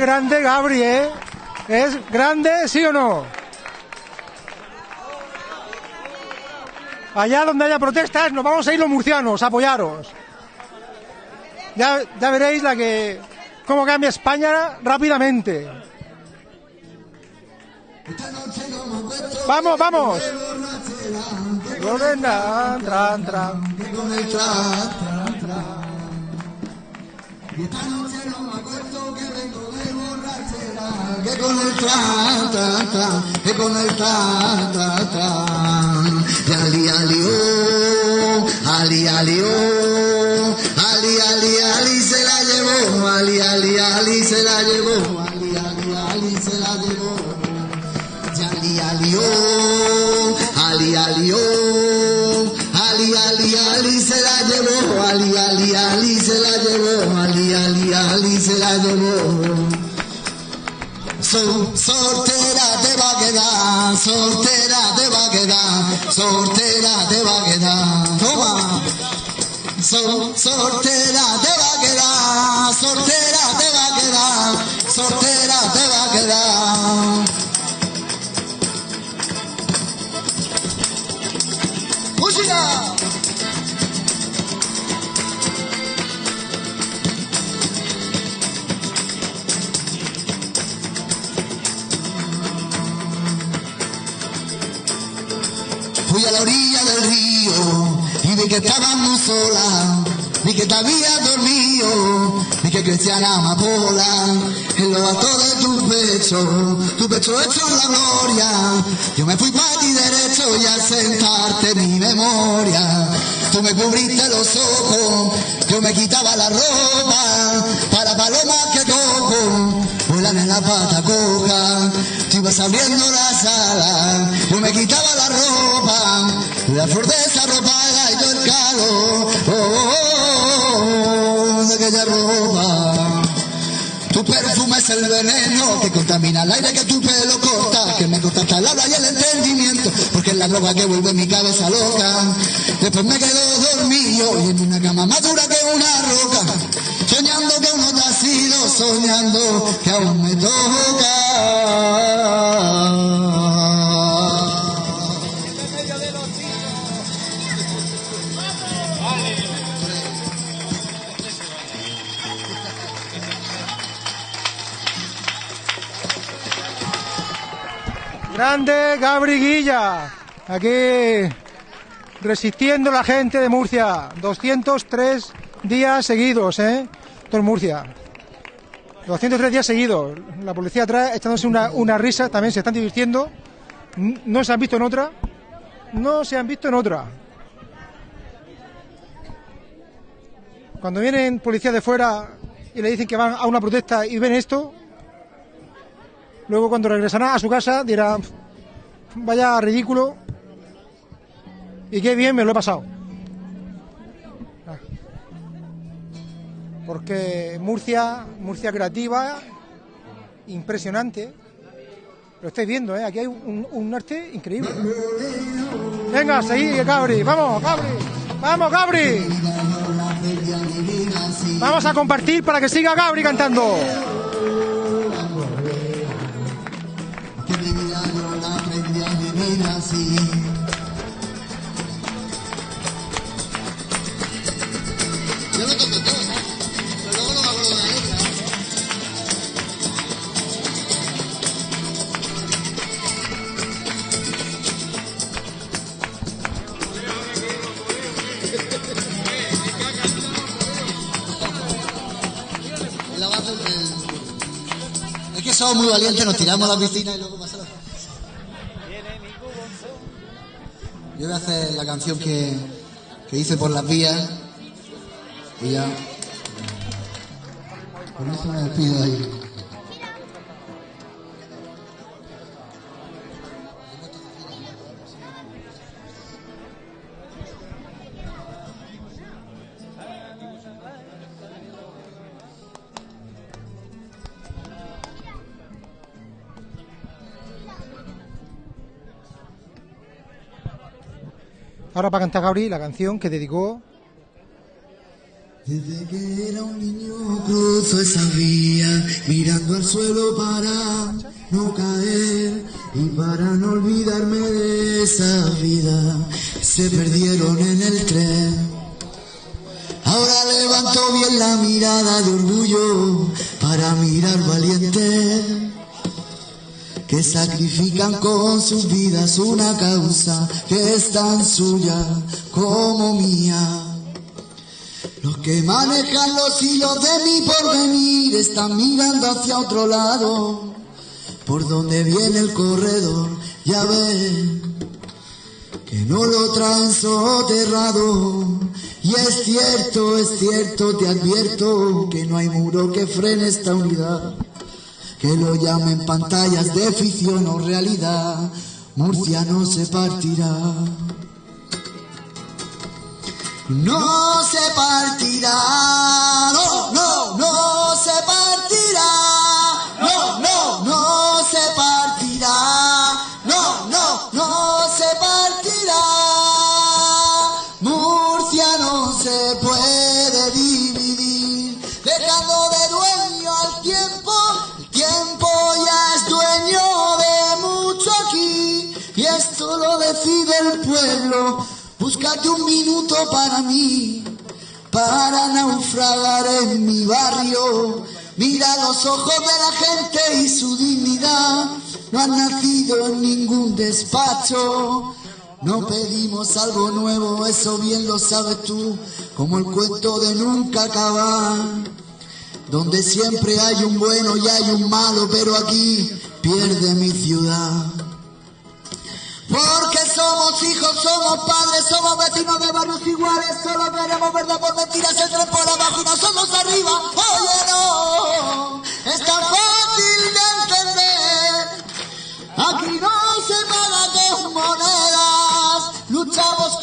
A: Grande Gabri, ¿eh? ¿Es grande, sí o no? Allá donde haya protestas nos vamos a ir los murcianos a apoyaros. Ya, ya veréis la que cómo cambia España rápidamente. Vamos, vamos.
L: Que con el tra, tra, tra, que con el tra, tra, tra. Y ali, ali, oh, ali, ali, oh, ali, ali, ali se la llevó, ali, ali, ali se la llevó, ali, ali, ali se la llevó. Y ali, ali, oh, ali, ali, oh, ali, ali, ali se la llevó, ali, ali, ali se la llevó, ali, ali, ali se la llevó. So, soltera te va a quedar, soltera te va a quedar, soltera te va a quedar. Toma. So, soltera te va a quedar, soltera te va a quedar, soltera te va a quedar. Que estabas muy sola, vi que te habías dormido, vi que crecía la amapola. En lo alto de tu pecho, tu pecho hecho la gloria. Yo me fui para ti derecho y al sentarte mi memoria, tú me cubriste los ojos, yo me quitaba la ropa. Para palomas que cojo, vuelan en la pata coja, tú ibas abriendo la sala, yo me quitaba la ropa. La fordeza ropada y oh, de aquella ropa. Tu perfume es el veneno que contamina el aire que tu pelo corta, que me corta hasta el habla y el entendimiento, porque es la droga que vuelve mi cabeza loca. Después me quedo dormido y en una cama más dura que una roca, soñando que uno te ha sido, soñando que aún me toca.
A: Grande Gabri Guilla. Aquí resistiendo la gente de Murcia. 203 días seguidos, ¿eh? Todo Murcia. 203 días seguidos. La policía atrás echándose una, una risa. También se están divirtiendo. No se han visto en otra. No se han visto en otra. Cuando vienen policías de fuera y le dicen que van a una protesta y ven esto, luego cuando regresarán a su casa dirán, vaya ridículo y qué bien me lo he pasado. Porque Murcia, Murcia creativa, impresionante. Lo estáis viendo, ¿eh? Aquí hay un, un arte increíble. Venga, seguid, Gabri. Vamos, Gabri. Vamos, Gabri. Vamos a compartir para que siga Gabri cantando.
L: Así. Yo lo toco todo, pero luego no me acuerdo de la letra. Es que somos muy valientes, nos tiramos a la piscina y luego pasa la Yo voy a hacer la canción que, que hice por las vías y ya. Con eso me despido ahí.
A: Ahora para cantar Gabri la canción que dedicó
L: Desde que era un niño cruzo esa vía, mirando al suelo para no caer y para no olvidarme de esa vida. Se perdieron en el tren. Ahora levanto bien la mirada de orgullo para mirar valiente que sacrifican con sus vidas una causa que es tan suya como mía. Los que manejan los hilos de mi porvenir están mirando hacia otro lado, por donde viene el corredor, ya ven que no lo traen soterrado. Y es cierto, es cierto, te advierto que no hay muro que frene esta unidad. Que lo llamen pantallas de ficción o realidad, Murcia no se partirá. No se partirá, Búscate un minuto para mí, para naufragar en mi barrio. Mira los ojos de la gente y su dignidad. No han nacido en ningún despacho. No pedimos algo nuevo, eso bien lo sabes tú, como el cuento de nunca acabar. Donde siempre hay un bueno y hay un malo, pero aquí pierde mi ciudad. Porque somos hijos, somos padres, somos vecinos de barrios iguales, solo veremos verdad por mentiras, el tren por abajo y nosotros arriba. Oye, no, es tan fácil de entender. Aquí no se paga con monedas, luchamos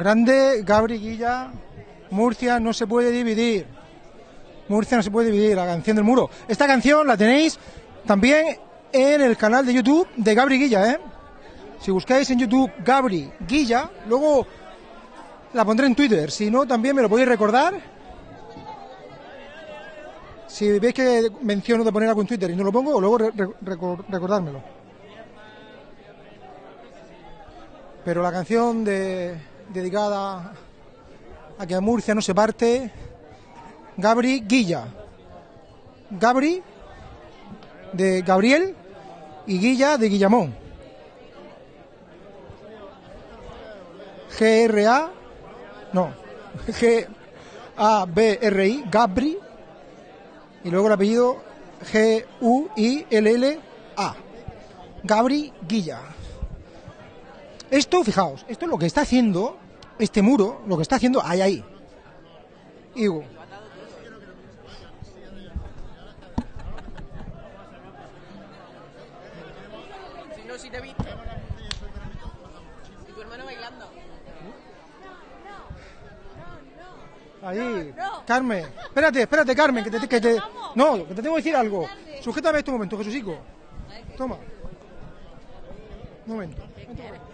A: Grande, Gabri Guilla, Murcia no se puede dividir. Murcia no se puede dividir, la canción del muro. Esta canción la tenéis también en el canal de YouTube de Gabri Guilla, ¿eh? Si buscáis en YouTube Gabri Guilla, luego la pondré en Twitter. Si no, también me lo podéis recordar. Si veis que menciono de poner algo en Twitter y no lo pongo, luego re- re- recor- recordármelo. Pero la canción de, dedicada a que Murcia no se parte, Gabri Guilla. Gabri de Gabriel y Guilla de Guillamón. G-R-A, no, G-A-B-R-I, Gabri, y luego el apellido G-U-I-L-L-A. Gabri Guilla. Esto, fijaos, esto es lo que está haciendo este muro, lo que está haciendo ahí, ahí. Igu.
N: Si no, si te he visto. Y tu hermano bailando.
A: Ahí. Carmen. Espérate, espérate, Carmen, que te, que te- No, que te tengo que decir algo. Sujétame este momento, Jesucico. Toma. Un momento.
M: ¿Te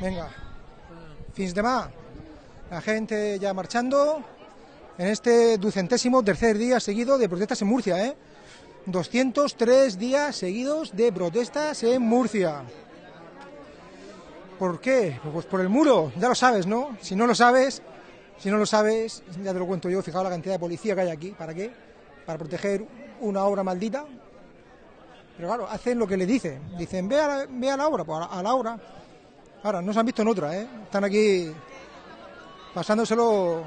A: Venga. Fins demà. La gente ya marchando en este ducentésimo tercer día seguido de protestas en Murcia, ¿eh? 203 días seguidos de protestas en Murcia. ¿Por qué? Pues por el muro, ya lo sabes, ¿no? Si no lo sabes, si no lo sabes, ya te lo cuento yo, fijaos la cantidad de policía que hay aquí, ¿para qué? Para proteger una obra maldita. Pero claro, hacen lo que le dicen. Dicen, ve a la, ve a la obra, pues a la obra. Ahora, no se han visto en otra, ¿eh? Están aquí pasándoselo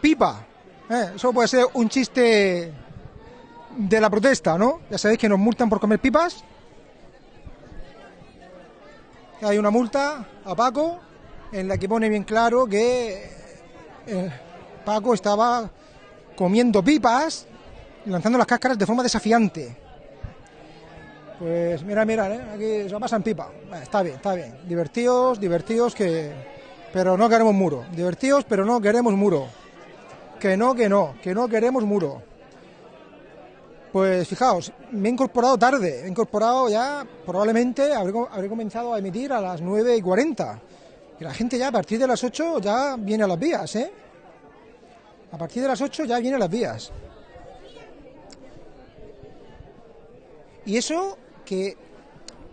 A: pipa. ¿eh? Eso puede ser un chiste de la protesta, ¿no? Ya sabéis que nos multan por comer pipas. Hay una multa a Paco en la que pone bien claro que eh, Paco estaba comiendo pipas y lanzando las cáscaras de forma desafiante. Pues mira, mira, ¿eh? aquí se pasan pipa. Está bien, está bien. Divertidos, divertidos que... Pero no queremos muro. Divertidos, pero no queremos muro. Que no, que no, que no queremos muro. Pues fijaos, me he incorporado tarde. He incorporado ya, probablemente, habré, habré comenzado a emitir a las 9 y 40. Y la gente ya a partir de las 8 ya viene a las vías, ¿eh? A partir de las 8 ya viene a las vías. Y eso que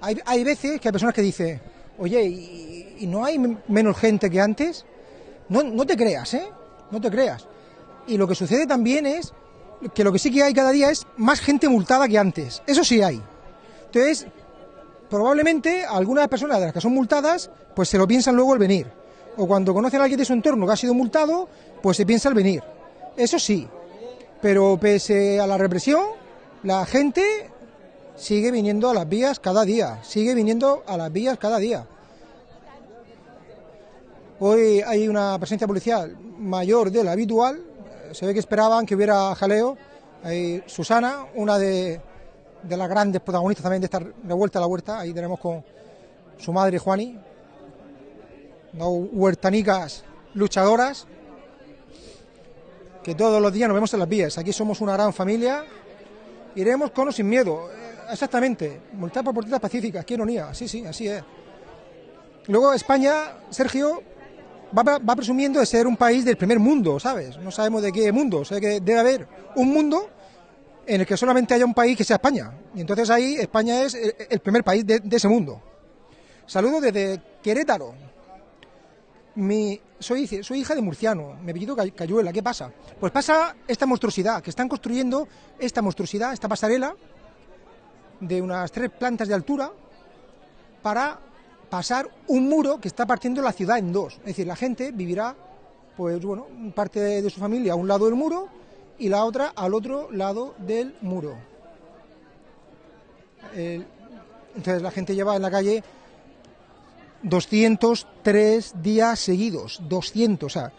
A: hay, hay veces que hay personas que dicen, oye, ¿y, no hay menos gente que antes? No, no te creas, ¿eh? No te creas. Y lo que sucede también es que lo que sí que hay cada día es más gente multada que antes. Eso sí hay. Entonces, probablemente algunas personas de las que son multadas, pues se lo piensan luego el venir. O cuando conocen a alguien de su entorno que ha sido multado, pues se piensa el venir. Eso sí. Pero pese a la represión, la gente sigue viniendo a las vías cada día, sigue viniendo a las vías cada día. Hoy hay una presencia policial mayor de la habitual, se ve que esperaban que hubiera jaleo. Hay Susana, una de, de las grandes protagonistas también de esta revuelta a la huerta, ahí tenemos con su madre Juani, huertanicas luchadoras, que todos los días nos vemos en las vías. Aquí somos una gran familia, iremos con o sin miedo. Eh, Exactamente, multar por protestas pacíficas, qué ironía, sí, sí, así es. Luego España, Sergio, va, va presumiendo de ser un país del primer mundo, ¿sabes? No sabemos de qué mundo, o sea que debe haber un mundo en el que solamente haya un país que sea España. Y entonces ahí España es el, el primer país de, ese mundo. Saludo desde Querétaro. Mi, soy, soy hija de murciano, me apellido Cay- Cayuela, ¿qué pasa? Pues pasa esta monstruosidad, que están construyendo esta monstruosidad, esta pasarela, de unas tres plantas de altura para pasar un muro que está partiendo la ciudad en dos. Es decir, la gente vivirá pues bueno, parte de, su familia a un lado del muro y la otra al otro lado del muro. Entonces la gente lleva en la calle 203 días seguidos, 200, o sea,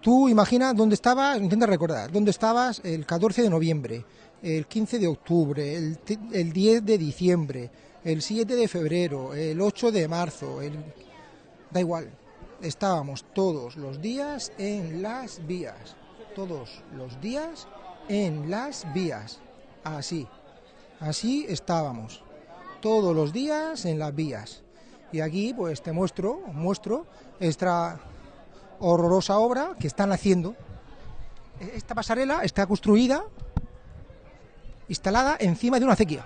A: tú imagina dónde estabas, intenta recordar, dónde estabas el 14 de noviembre, el 15 de octubre, el, el 10 de diciembre, el 7 de febrero, el 8 de marzo, el... da igual, estábamos todos los días en las vías, todos los días en las vías, así, así estábamos, todos los días en las vías. Y aquí pues te muestro, muestro esta horrorosa obra que están haciendo. Esta pasarela está construida, instalada encima de una acequia.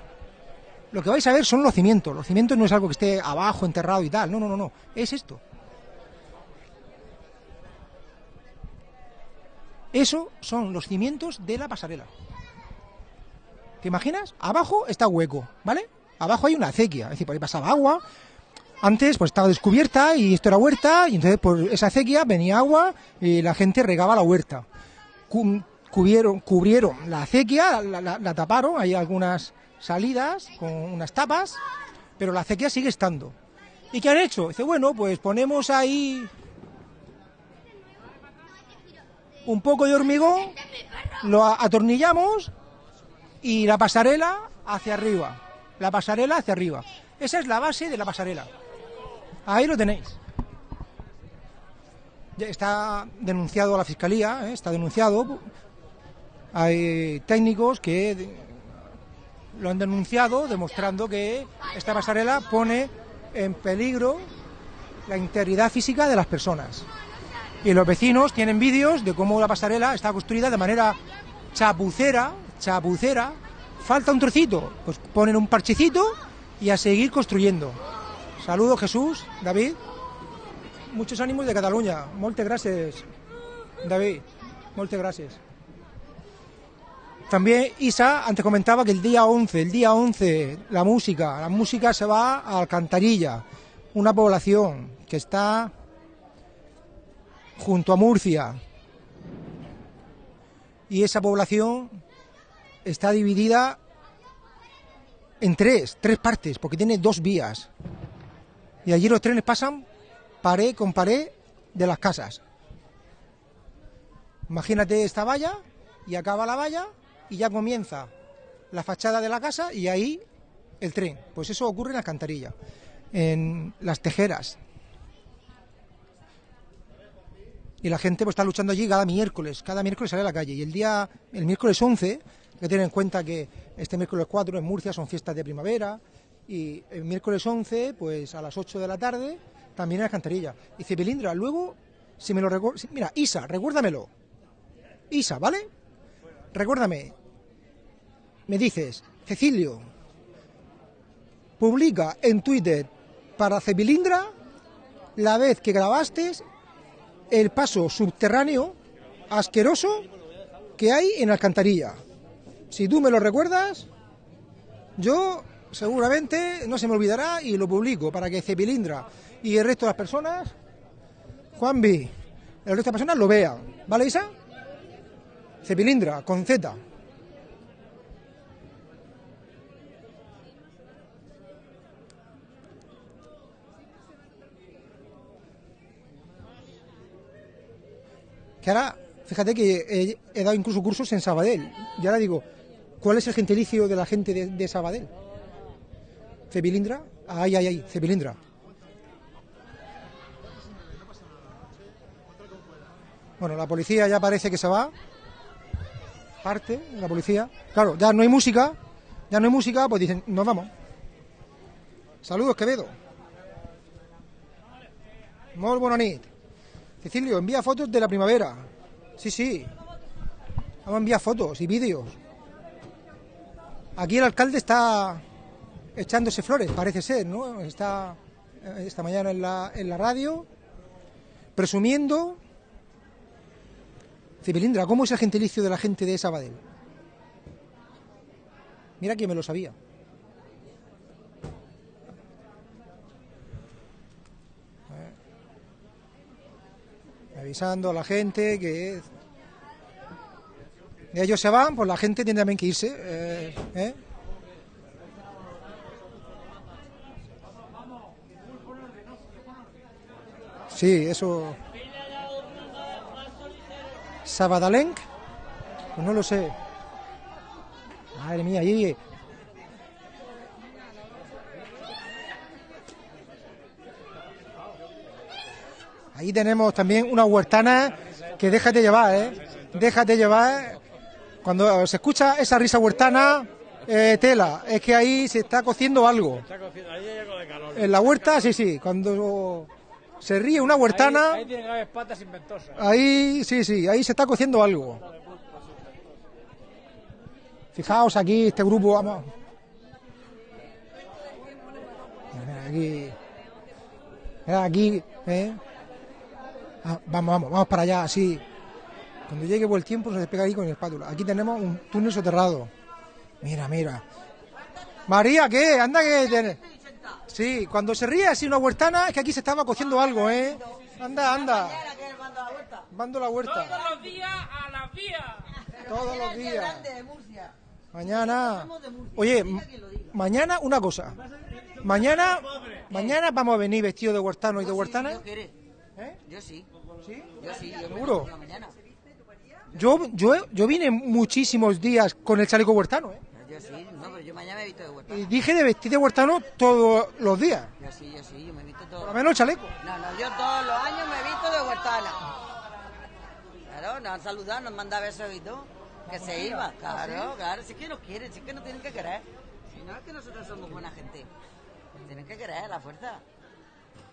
A: Lo que vais a ver son los cimientos. Los cimientos no es algo que esté abajo, enterrado y tal. No, no, no, no. Es esto. Eso son los cimientos de la pasarela. ¿Te imaginas? Abajo está hueco, ¿vale? Abajo hay una acequia, es decir, por ahí pasaba agua. Antes pues estaba descubierta y esto era huerta y entonces por esa acequia venía agua y la gente regaba la huerta. Cu- Cubrieron, cubrieron la acequia, la, taparon, hay algunas salidas con unas tapas, pero la acequia sigue estando. ¿Y qué han hecho? Dice, bueno, pues ponemos ahí un poco de hormigón, lo atornillamos y la pasarela hacia arriba. La pasarela hacia arriba. Esa es la base de la pasarela. Ahí lo tenéis. Está denunciado a la fiscalía, ¿eh? está denunciado. Hay técnicos que lo han denunciado demostrando que esta pasarela pone en peligro la integridad física de las personas. Y los vecinos tienen vídeos de cómo la pasarela está construida de manera chapucera, chapucera. Falta un trocito, pues ponen un parchecito y a seguir construyendo. Saludos Jesús, David. Muchos ánimos de Cataluña. Muchas gracias, David. Muchas gracias. También Isa antes comentaba que el día 11, el día 11, la música, la música se va a Alcantarilla, una población que está junto a Murcia. Y esa población está dividida en tres, tres partes, porque tiene dos vías. Y allí los trenes pasan pared con pared de las casas. Imagínate esta valla y acaba la valla y ya comienza la fachada de la casa y ahí el tren. Pues eso ocurre en Alcantarilla, en las tejeras. Y la gente pues está luchando allí cada miércoles, cada miércoles sale a la calle. Y el día, el miércoles 11, hay que tener en cuenta que este miércoles 4 en Murcia son fiestas de primavera, y el miércoles 11, pues a las 8 de la tarde, también en Alcantarilla. Y dice, Belindra, luego, si me lo recuerdo, mira, Isa, recuérdamelo. Isa, ¿vale? Recuérdame. Me dices, Cecilio, publica en Twitter para Cepilindra la vez que grabaste el paso subterráneo asqueroso que hay en Alcantarilla. Si tú me lo recuerdas, yo seguramente no se me olvidará y lo publico para que Cepilindra y el resto de las personas, Juanvi, el resto de las personas lo vean. ¿Vale, Isa? Cepilindra, con Z. Que ahora, fíjate que he, dado incluso cursos en Sabadell. Y ahora digo, ¿cuál es el gentilicio de la gente de, de Sabadell? ¿Cepilindra? Ay, ay, ay, Cepilindra. Bueno, la policía ya parece que se va. Parte, la policía. Claro, ya no hay música. Ya no hay música, pues dicen, nos vamos. Saludos, Quevedo. Muy buena. Cecilio, envía fotos de la primavera. Sí, sí. Vamos a enviar fotos y vídeos. Aquí el alcalde está echándose flores, parece ser, ¿no? Está eh, esta mañana en la, radio presumiendo. Cipilindra, ¿cómo es el gentilicio de la gente de Sabadell? Mira que me lo sabía. Avisando a la gente que ellos se van, pues la gente tiene también que irse. eh, ¿eh? Sí, eso. Sabadalenc, pues no lo sé. Madre mía, ahí. Ahí tenemos también una huertana que déjate llevar, ¿eh? Déjate llevar. Cuando se escucha esa risa huertana, eh, tela, es que ahí se está cociendo algo. En la huerta, sí, sí. Cuando se ríe una huertana,
O: Ahí, ahí patas inventosas.
A: ahí, sí, sí, ahí se está cociendo algo. Fijaos aquí, este grupo, vamos. Aquí. Aquí, ¿eh? Ah, vamos, vamos, vamos para allá, así. Cuando llegue buen tiempo se despega ahí con el espátula. Aquí tenemos un túnel soterrado. Mira, mira. María, ¿qué? Anda que tiene. Sí, cuando se ríe así una huertana es que aquí se estaba cociendo algo, ¿eh? Anda, anda. Mando la huerta.
F: Todos los días a las vías.
A: Todos los días. Mañana. Oye, mañana una cosa. Mañana, mañana vamos a venir vestidos de huertano y de huertana.
C: Yo querés. Yo sí.
A: ¿Sí?
C: Yo sí. Yo
A: ¿Seguro?
C: la mañana.
A: Yo, yo, yo vine muchísimos días con el chaleco huertano, ¿eh?
C: Yo sí. No, pero yo mañana me he visto de huerta.
A: Y dije de vestir de huertano todos los días.
C: Yo sí, yo sí. Yo me he visto todo.
A: Por lo menos el chaleco.
C: No, no, yo todos los años me he visto de huertana. Claro, nos han saludado, nos han mandado besos y todo. Que se iba, claro, claro. Si es que no quieren, si es que no tienen que querer. Si no es que nosotros somos buena gente. Tienen que querer, la fuerza.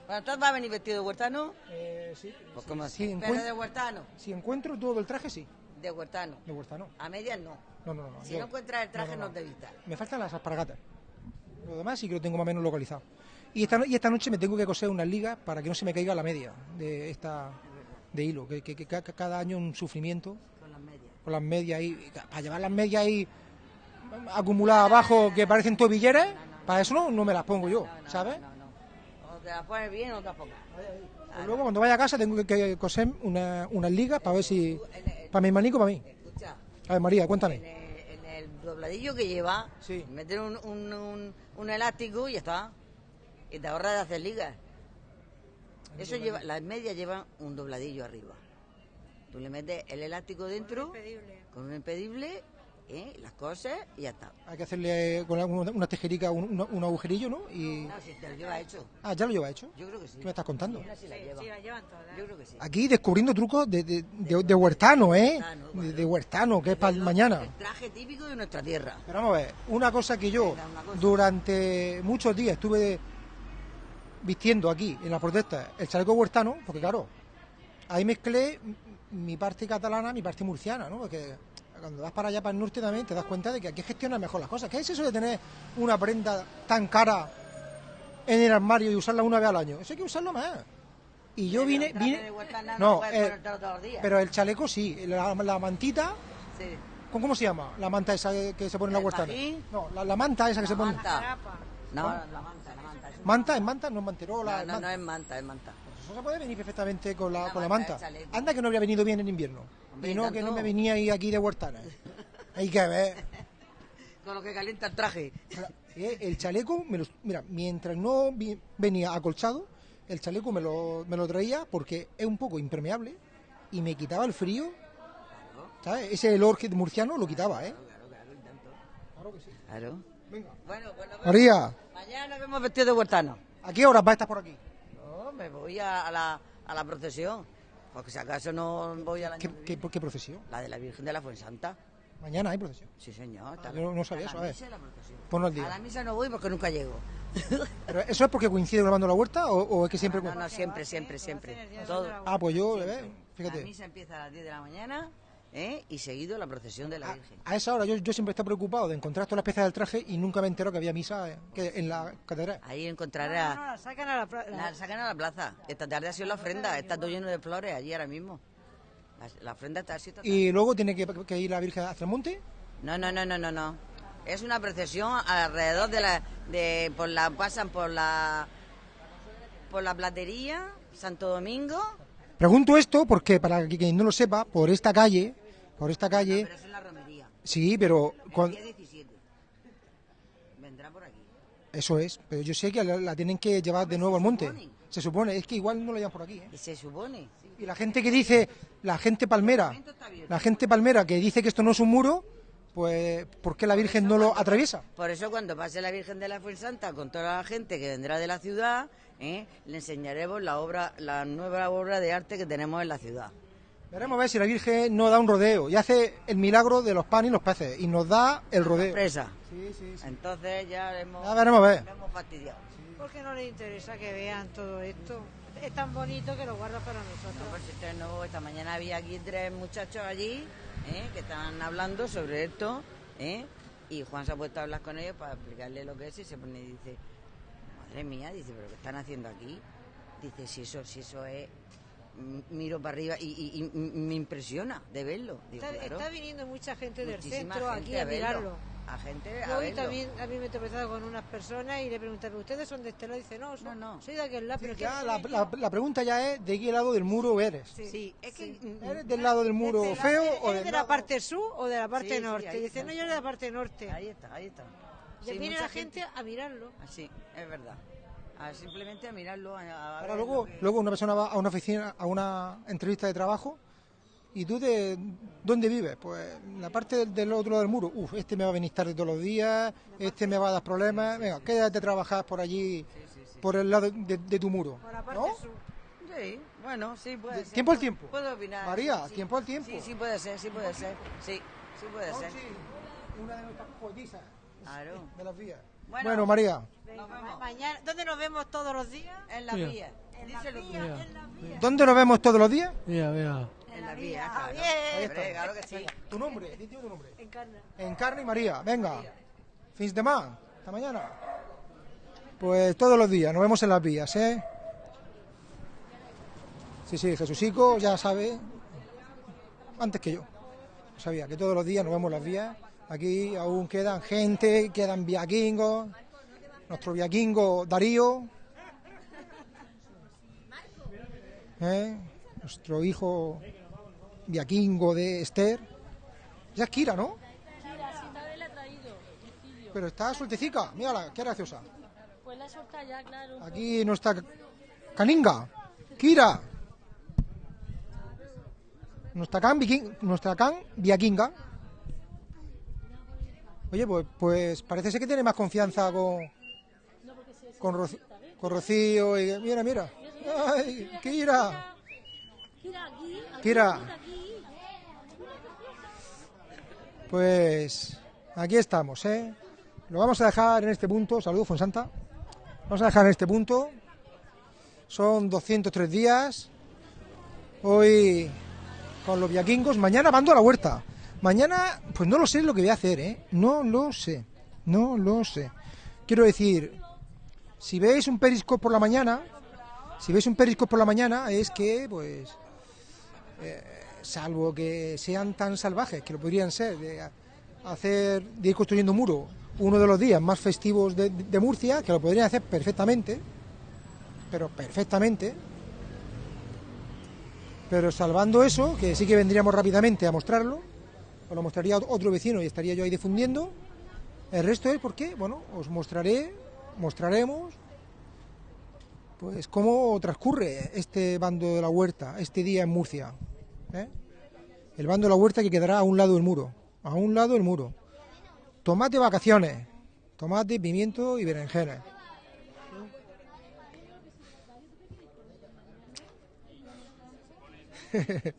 C: Bueno, entonces va a venir vestido de huertano.
A: Eh, sí.
C: Pues como así. Pero de huertano.
A: Si encuentro todo el traje, sí.
C: De huertano.
A: De huertano.
C: A medias no.
A: No, no, no.
C: Si
A: yo-
C: no encuentras el traje,
A: no,
C: no,
A: no, no.
C: te vistas.
A: Me faltan las asparagatas. Lo demás sí que lo tengo más o menos localizado. Y esta, y esta noche me tengo que coser unas ligas para que no se me caiga la media de esta de hilo, que, que- que ca- cada año un sufrimiento
C: Con las medias.
A: con las medias ahí. Para llevar las medias ahí acumuladas abajo que parecen tobilleras, para eso no, no me las pongo yo, ¿sabes?
C: Te las pones bien o tampoco.
A: Pues luego cuando vaya a casa tengo que, que coser una- unas ligas para ver si... Para mi manico, para mí.
C: Escucha,
A: A ver, María, cuéntame.
C: en el dobladillo que lleva, meter un, un, un, un elástico y ya está. Y te ahorras de hacer ligas. Eso lleva, las medias llevan un dobladillo arriba. Tú le metes el elástico dentro, con un impedible, ¿eh? las cosas y ya está.
A: Hay que hacerle con una, una tijerica un, agujerillo, ¿no? Y...
C: No, si te lo lleva hecho.
A: Ah, ¿ya lo lleva hecho?
C: Yo creo que sí.
A: ¿Qué me estás contando?
C: Si la llevan. Yo creo que sí.
A: Aquí descubriendo trucos de, de, de- de huertano, ¿eh? De, de huertano, que es para mañana.
C: Traje típico de nuestra tierra.
A: Pero vamos a ver, una cosa que yo durante muchos días estuve vistiendo aquí en la protesta, el chaleco huertano, porque claro, ahí mezclé mi parte catalana, mi parte murciana, ¿no? Porque cuando vas para allá, para el norte también, te das cuenta de que aquí gestionan mejor las cosas. ¿Qué es eso de tener una prenda tan cara en el armario y usarla una vez al año? Eso hay que usarlo más. Y yo vine, vine, no, eh,
C: ponértelo todos los días.
A: pero el chaleco sí, la, la mantita,
C: Sí.
A: ¿cómo, cómo se llama? La manta esa que se pone en la
C: ¿El
A: huertana.
C: fajín?
A: No, la, la manta esa que se pone.
C: Manta. No, la manta, la manta. eso
A: Manta, es manta, no es manterola.
C: No,
A: es
C: no,
A: manta.
C: no es manta, es manta.
A: Se puede venir perfectamente con la,
C: Una
A: con la
C: manta
A: manta.
C: de chaleco.
A: Anda que no habría venido bien en invierno.
C: Hombre,
A: y no que
C: tanto.
A: no me venía ahí aquí de huertana. Hay que ver.
C: Con lo que calienta el traje.
A: Eh, El chaleco, me lo- mira, mientras no vi- venía acolchado, el chaleco me lo, me lo traía porque es un poco impermeable y me quitaba el frío. ¿Sabes? Ese olor que- murciano lo quitaba, ¿eh?
C: Claro.
A: Venga.
C: Bueno, pues nos vemos.
A: María,
C: Mañana nos vemos vestidos de huertano.
A: ¿a qué horas va a estar por aquí?
C: No, me voy a, a la, a la procesión. Porque si acaso no voy a la
A: ¿Qué, qué, qué procesión?
C: La de la Virgen de la Fuensanta.
A: Mañana hay procesión.
C: Sí, señor.
A: yo no sabía
C: a
A: eso,
C: la
A: a ver.
C: misa y la procesión.
A: Ponlo al día.
C: A la misa no voy porque nunca llego.
A: ¿Pero ¿Eso es porque coincide grabando la huerta o, o es que siempre...
C: No, no, siempre, siempre, siempre. Todo.
A: Ah, pues yo, eh,
C: La
A: fíjate.
C: misa empieza a las 10 de la mañana ¿eh? y seguido la procesión de la Virgen.
A: A esa hora yo, yo siempre estoy preocupado de encontrar todas las piezas del traje y nunca me entero que había misa eh, que en la catedral.
C: Ahí encontrarás.
N: No, no, la sacan a la, pla-
C: La sacan a la plaza. Esta tarde ha sido la ofrenda. Está todo lleno de flores allí ahora mismo. La, la ofrenda está así. total.
A: Y luego tiene que, que ir la Virgen hacia el monte.
C: No, no, no, no, no, no. Es una procesión alrededor de la... De, por la pasan por la... Por la platería, Santo Domingo,
A: Pregunto esto porque, para quien no lo sepa, por esta calle, por esta calle...
C: Pero eso es la romería.
A: Sí, pero...
C: El día 17. Vendrá por aquí.
A: Eso es, pero yo sé que la, la tienen que llevar de nuevo al monte. Se supone, es que igual no la llevan por aquí. ¿eh?
C: Y se supone.
A: Y la gente que dice, la gente palmera, la gente palmera que dice que esto no es un muro, pues ¿por qué la Virgen no lo atraviesa?
C: Por eso cuando pase la Virgen de la Fuensanta con toda la gente que vendrá de la ciudad, ¿eh? le enseñaremos la obra, la nueva obra de arte que tenemos en la ciudad.
A: Veremos a ver si la Virgen no da un rodeo y hace el milagro de los panes y los peces y nos da el rodeo.
C: Sorpresa. Entonces ya hemos,
A: Ya veremos a ver.
C: hemos fastidiado.
H: Porque no les interesa que vean todo esto. Es tan bonito que lo guarda para nosotros.
C: No, pues esto es nuevo. Esta mañana había aquí tres muchachos allí ¿eh? que estaban hablando sobre esto ¿eh? y Juan se ha puesto a hablar con ellos para explicarle lo que es y se pone y dice, madre mía, dice, pero ¿qué están haciendo aquí? Dice, si eso, si eso es, miro para arriba y, y- y me impresiona de verlo. Digo,
H: Está,
C: claro,
H: está viniendo mucha gente del
C: muchísima
H: centro
C: gente
H: aquí a, mirarlo.
C: A gente a
H: Yo hoy
C: verlo.
H: también, a mí me he tropezado con unas personas y le pregunté, ¿pero ustedes son de este lado? Y dice, no, son- soy de aquel lado. pero es que
A: Ya
H: no
A: la, la- la pregunta ya es de qué lado del muro eres.
C: Sí, es que...
A: ¿Eres del lado del muro
H: Este,
A: feo
H: ¿eres
A: o
H: de la
A: lado...
H: parte sur o de la parte
C: Sí, sí,
H: norte?
C: ahí
H: Dice,
C: está.
H: no, yo de la parte norte.
C: Ahí está, ahí está.
H: Y
C: Sí,
H: viene la gente a mirarlo.
C: Así, es verdad. A simplemente a mirarlo. A, a
A: Ahora luego,
C: que-
A: luego una persona va a una oficina, a una entrevista de trabajo y tú de dónde vives, pues en la parte del, otro lado del muro. Uf, este me va a venir tarde todos los días, este me va a dar problemas. Venga, quédate a trabajar por allí, por el lado de, de tu muro.
H: Por la parte
A: ¿No?
H: sur.
C: Sí, bueno, sí puede
A: De-
C: ser.
A: tiempo al tiempo.
C: Puedo opinar.
A: María, tiempo al tiempo.
C: Sí, sí puede ser, sí puede ser. Sí, sí puede ser.
A: Una de nuestras
C: Claro.
A: de las vías.
C: Bueno,
A: Bueno, María,
H: mañana, ¿Dónde nos vemos todos los días?
C: En la vía.
A: ¿dónde nos vemos todos los días?
M: Mira, mira.
C: En la vía, claro.
A: Ahí está.
C: claro que sí.
A: Tu nombre, dime tu nombre.
H: Encarna.
A: Encarna y María, venga. Fins de más, hasta mañana. Pues todos los días, nos vemos en las vías, ¿eh? Sí, sí, Jesucico ya sabe, antes que yo, sabía que todos los días nos vemos en las vías. Aquí aún quedan gente, quedan viaquingos, nuestro viaquingo Darío, ¿eh? nuestro hijo viaquingo de Esther. Ya es Kira, ¿no? Pero está sueltecica, mírala, qué graciosa.
P: Pues la solta ya, claro.
A: Aquí nuestra Caninga, Kira. Nuestra can, nuestra can viaquinga. Oye, pues, pues parece ser que tiene más confianza con, con, con Rocío y mira, mira. Ay, Kira. Kira. Pues aquí estamos, ¿eh? Lo vamos a dejar en este punto. Saludos, Fonsanta. Vamos a dejar en este punto. Son 203 días. Hoy con los viaquingos. Mañana mando a la huerta. Mañana, pues no lo sé lo que voy a hacer, ¿eh? No lo sé. No lo sé. Quiero decir, si veis un periscope por la mañana, si veis un periscope por la mañana, es que, pues, eh, salvo que sean tan salvajes, que lo podrían ser, de hacer, de ir construyendo un muro uno de los días más festivos de Murcia, que lo podrían hacer perfectamente, pero perfectamente. Pero salvando eso, que sí que vendríamos rápidamente a mostrarlo, os lo mostraría otro vecino y estaría yo ahí difundiendo. El resto es porque, bueno, os mostraré, mostraremos, pues cómo transcurre este bando de la huerta, este día en Murcia. ¿eh? El bando de la huerta que quedará a un lado del muro, a un lado del muro. Tomate vacaciones, tomate, pimiento y berenjenas.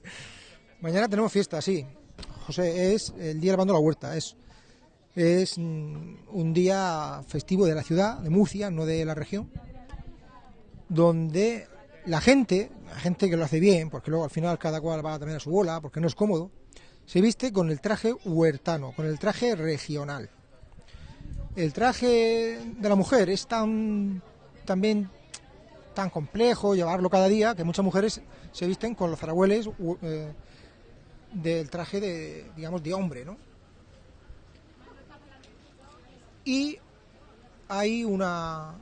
A: Mañana tenemos fiesta, sí. José, es el día de la huerta. Es, mm, un día festivo de la ciudad, de Murcia, no de la región, donde la gente, la gente que lo hace bien, porque luego al final cada cual va también a su bola, porque no es cómodo, se viste con el traje huertano, con el traje regional. El traje de la mujer es tan también tan complejo llevarlo cada día que muchas mujeres se visten con los eh, del traje de digamos de hombre, ¿no? Y hay una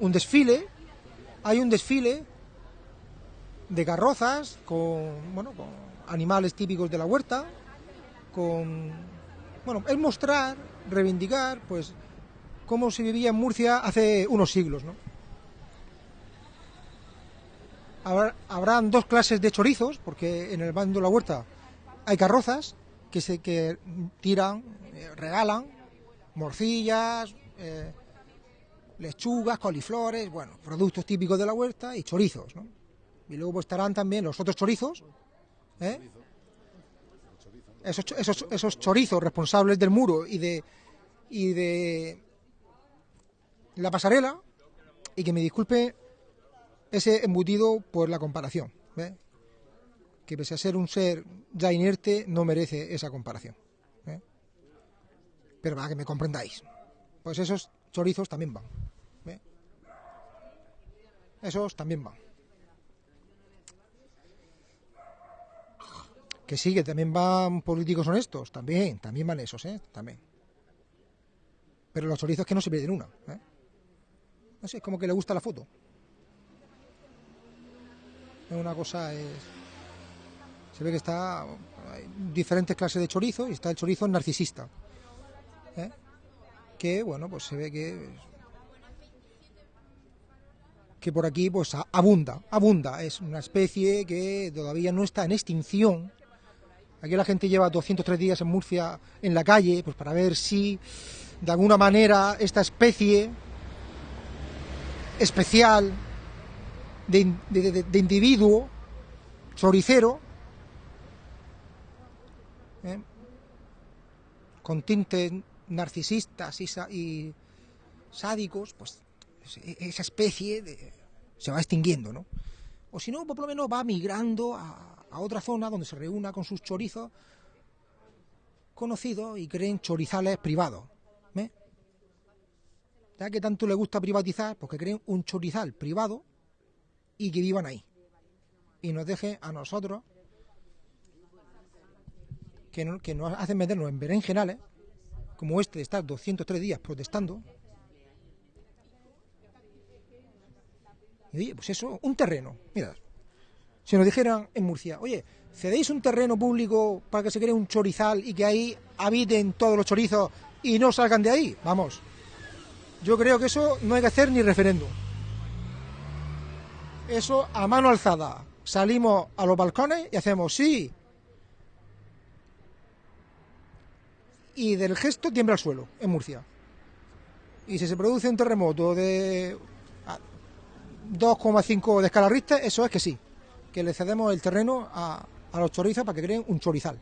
A: un desfile, hay un desfile de carrozas, con, bueno, con animales típicos de la huerta, con... Bueno, es mostrar, reivindicar, pues, cómo se vivía en Murcia hace unos siglos, ¿no? Habrá- habrán dos clases de chorizos, porque en el bando de la huerta hay carrozas que se que tiran, eh, regalan morcillas, eh, lechugas, coliflores, bueno, productos típicos de la huerta y chorizos, ¿no? Y luego estarán también los otros chorizos, ¿eh? Esos, esos, esos chorizos responsables del muro y de y de la pasarela y que me disculpe ese embutido por la comparación, ¿eh? que pese a ser un ser ya inerte no merece esa comparación. ¿eh? Pero para que me comprendáis, pues esos chorizos también van. ¿eh? Esos también van. Que sí, que también van políticos honestos, también, también van esos, ¿eh? También. Pero los chorizos que no se pierden una, ¿eh? No sé, es como que le gusta la foto. Una cosa, es... Se ve que está... Hay diferentes clases de chorizo y está el chorizo narcisista. ¿eh? Que, bueno, pues se ve que... Que por aquí, pues abunda, abunda. Es una especie que todavía no está en extinción. Aquí la gente lleva 203 días en Murcia en la calle, pues para ver si de alguna manera esta especie especial de, de- individuo choricero ¿eh? con tintes narcisistas y, sádicos, pues e- esa especie de- se va extinguiendo, ¿no? O si no, por lo menos va migrando a, a otra zona donde se reúna con sus chorizos conocidos y creen chorizales privados. ¿eh? Ya que tanto le gusta privatizar, pues que creen un chorizal privado y que vivan ahí. Y nos deje a nosotros, que, no- que nos hacen meternos en berenjenales, como este de estar 203 días protestando. Y oye, pues eso, un terreno. Mira, si nos dijeran en Murcia, oye, cedéis un terreno público para que se cree un chorizal y que ahí habiten todos los chorizos y no salgan de ahí, vamos. Yo creo que eso no hay que hacer ni referéndum. Eso a mano alzada. Salimos a los balcones y hacemos sí. Y del gesto tiembla el suelo en Murcia. Y si se produce un terremoto de a 2,5 de escala Richter, eso es que sí. Que le cedemos el terreno a los chorizos para que creen un chorizal.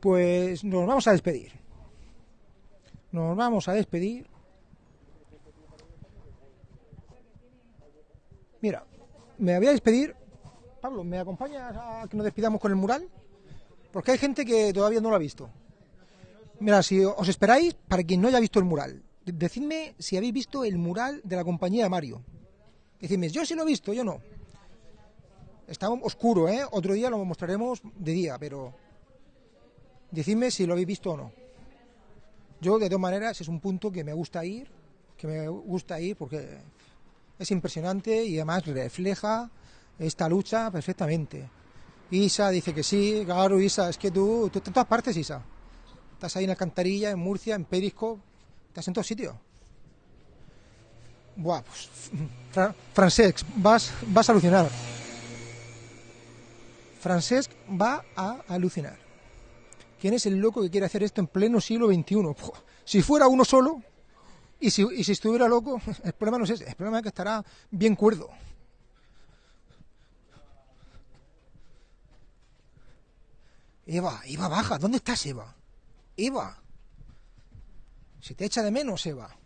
A: Pues nos vamos a despedir. Nos vamos a despedir. Mira, me voy a despedir. Pablo, ¿me acompañas a que nos despidamos con el mural? Porque hay gente que todavía no lo ha visto. Mira, si os esperáis, para quien no haya visto el mural, de- decidme si habéis visto el mural de la compañía de Mario. Decidme, yo sí lo he visto, yo no. Está oscuro, ¿eh? Otro día lo mostraremos de día, pero decidme si lo habéis visto o no. Yo, de todas maneras, es un punto que me gusta ir, que me gusta ir porque es impresionante y además refleja esta lucha perfectamente. Isa dice que sí, claro, Isa, es que tú, tú estás en todas partes, Isa. Estás ahí en Alcantarilla, en Murcia, en Perisco, estás en todos sitios. Buah, pues, Fra- Francesc, vas, vas a alucinar. Francesc va a alucinar. ¿Quién es el loco que quiere hacer esto en pleno siglo XXI? Si fuera uno solo, y si, y si estuviera loco, el problema no es ese, el problema es que estará bien cuerdo. Eva, Eva, baja, ¿dónde estás, Eva? Eva. Si te echa de menos, Eva.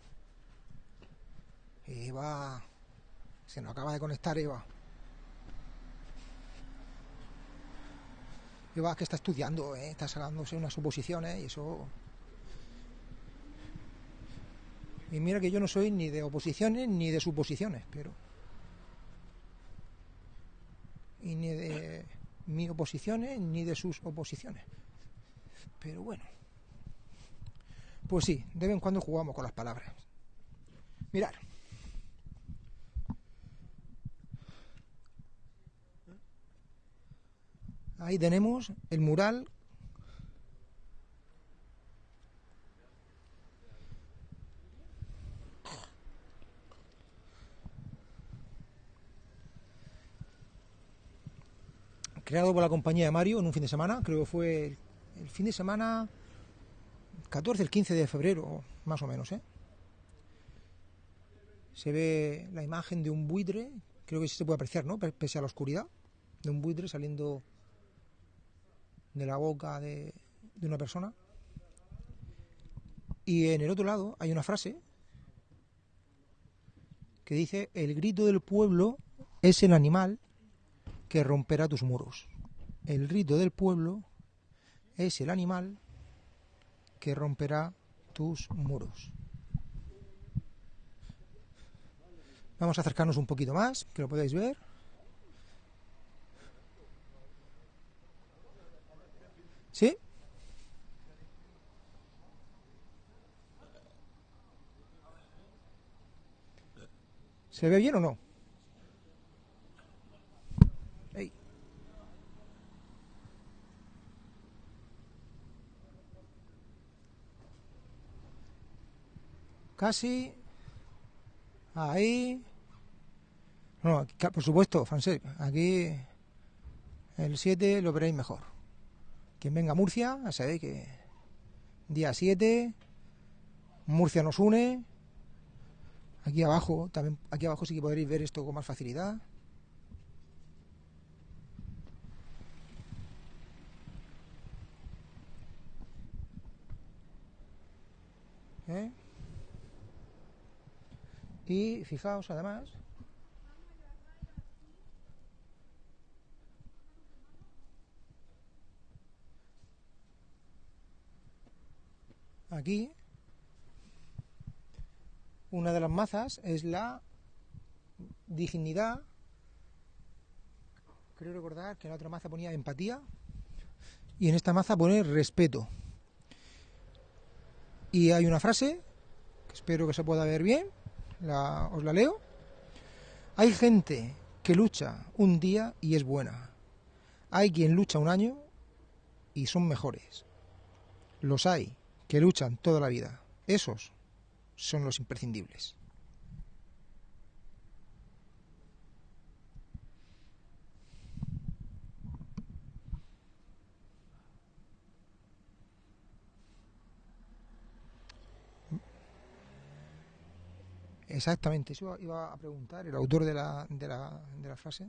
A: Eva. Se nos acaba de conectar, Eva. Eva que está estudiando, ¿eh? está sacándose unas suposiciones y eso. Y mira que yo no soy ni de oposiciones ni de suposiciones, pero... Y ni de mis oposiciones ni de sus oposiciones. Pero bueno. Pues sí, de vez en cuando jugamos con las palabras. Mirar. Ahí tenemos el mural Creado por la compañía de Mario en un fin de semana, creo que fue el, fin de semana 14, el 15 de febrero, más o menos, ¿eh? Se ve la imagen de un buitre, creo que sí se puede apreciar, ¿no? Pe- Pese a la oscuridad, de un buitre saliendo de la boca de, de una persona. Y en el otro lado hay una frase que dice, el grito del pueblo es el animal que romperá tus muros. El grito del pueblo es el animal que romperá tus muros. Vamos a acercarnos un poquito más, que lo podáis ver. ¿Sí? ¿Se ve bien o no? Casi. Ahí. No, por supuesto, francés. Aquí el 7 lo veréis mejor. Quien venga Murcia, ya sabéis que día 7, Murcia nos une. Aquí abajo, también aquí abajo sí que podréis ver esto con más facilidad. ¿Eh? Y fijaos además aquí una de las mazas es la dignidad. Creo recordar que en la otra maza ponía empatía y en esta maza pone respeto. Y hay una frase que espero que se pueda ver bien la- os la leo. Hay gente que lucha un día y es buena. Hay quien lucha un año y son mejores. Los hay que luchan toda la vida. Esos son los imprescindibles Exactamente, eso iba a preguntar el autor de la, de la, de la frase,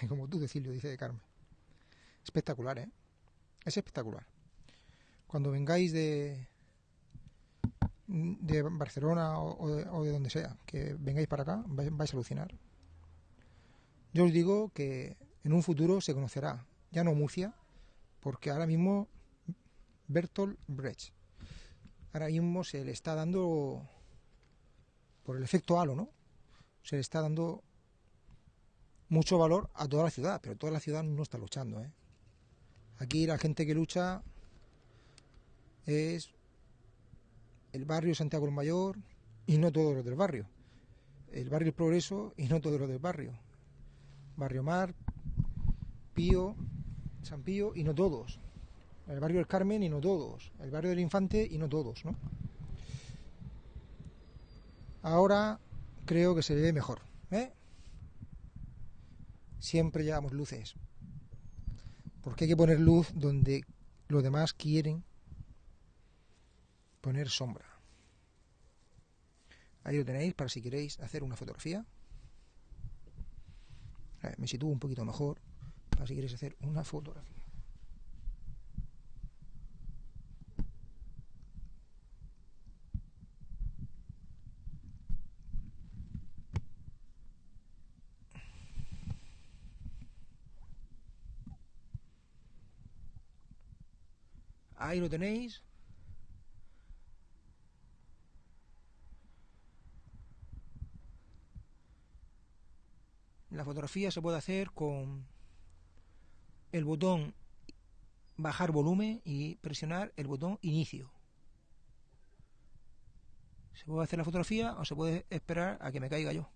A: como tú, Decilio, dice de Carmen. Espectacular, ¿eh? Es espectacular. Cuando vengáis de, de Barcelona o, o de, o de donde sea, que vengáis para acá, vais, vais a alucinar. Yo os digo que en un futuro se conocerá, ya no Murcia, porque ahora mismo Bertolt Brecht, ahora mismo se le está dando por el efecto halo, ¿no? Se le está dando mucho valor a toda la ciudad, pero toda la ciudad no está luchando, ¿eh? Aquí la gente que lucha es el barrio Santiago el Mayor y no todos los del barrio. El barrio El Progreso y no todos los del barrio. Barrio Mar, Pío, San Pío y no todos. El barrio del Carmen y no todos. El barrio del Infante y no todos, ¿no? Ahora creo que se ve mejor. ¿eh? Siempre llevamos luces. Porque hay que poner luz donde los demás quieren poner sombra. Ahí lo tenéis para si queréis hacer una fotografía. A ver, me sitúo un poquito mejor para si queréis hacer una fotografía. Ahí lo tenéis. La fotografía se puede hacer con el botón bajar volumen y presionar el botón inicio. Se puede hacer la fotografía o se puede esperar a que me caiga yo.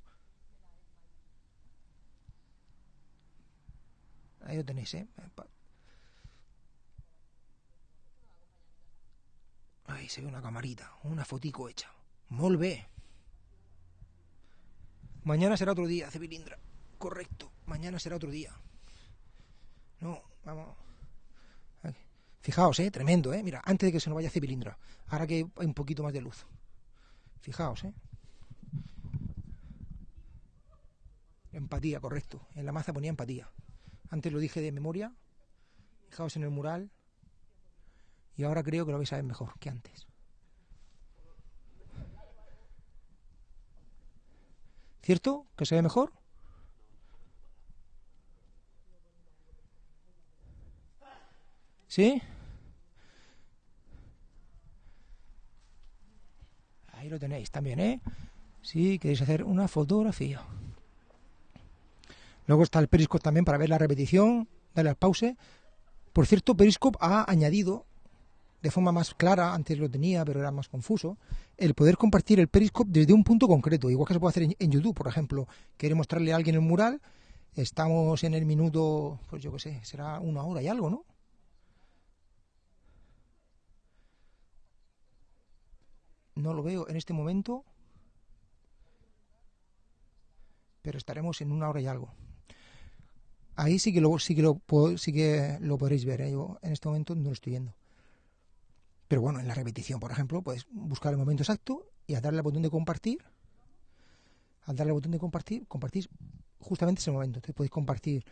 A: Ahí lo tenéis, ¿eh? Ahí se ve una camarita, una fotico hecha. Molt bé. Mañana será otro día, Cebilindra. Correcto, mañana será otro día. No, vamos. Fijaos, eh, tremendo, eh. Mira, antes de que se nos vaya Cebilindra. Ahora que hay un poquito más de luz. Fijaos, eh. Empatía, correcto. En la maza ponía empatía. Antes lo dije de memoria. Fijaos en el mural. Y ahora creo que lo vais a ver mejor que antes. ¿Cierto? ¿Que se ve mejor? ¿Sí? Ahí lo tenéis también, ¿eh? Si queréis hacer una fotografía. Luego está el Periscope también para ver la repetición, darle al pause. Por cierto, Periscope ha añadido de forma más clara, antes lo tenía, pero era más confuso, el poder compartir el Periscope desde un punto concreto, igual que se puede hacer en, YouTube, por ejemplo. Quiere mostrarle a alguien el mural, estamos en el minuto, pues yo qué sé, será una hora y algo, ¿no? No lo veo en este momento, pero estaremos en una hora y algo. Ahí sí que lo, sí que lo, sí que lo podréis ver, ¿eh? yo en este momento no lo estoy viendo. Pero bueno, en la repetición, por ejemplo, puedes buscar el momento exacto y al darle al botón de compartir, al darle al botón de compartir, compartís justamente ese momento. Entonces podéis compartir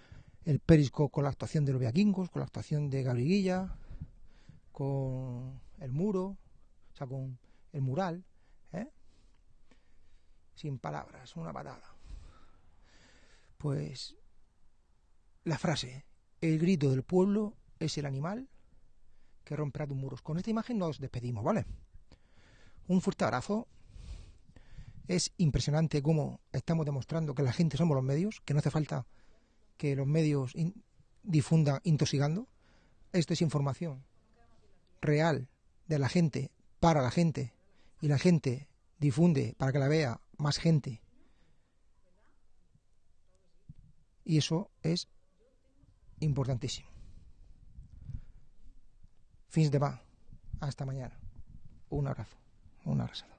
A: el periscope con la actuación de los viaquingos, con la actuación de Gabriguilla, con el muro, o sea, con el mural, ¿eh? sin palabras, una patada. Pues la frase, el grito del pueblo es el animal que romperá tus muros. Con esta imagen nos despedimos, ¿vale? Un fuerte abrazo. Es impresionante cómo estamos demostrando que la gente somos los medios, que no hace falta que los medios in- difundan intoxicando. Esto es información real de la gente para la gente y la gente difunde para que la vea más gente. Y eso es importantísimo. Fins de va. Hasta mañana. Un abrazo. Un abrazo.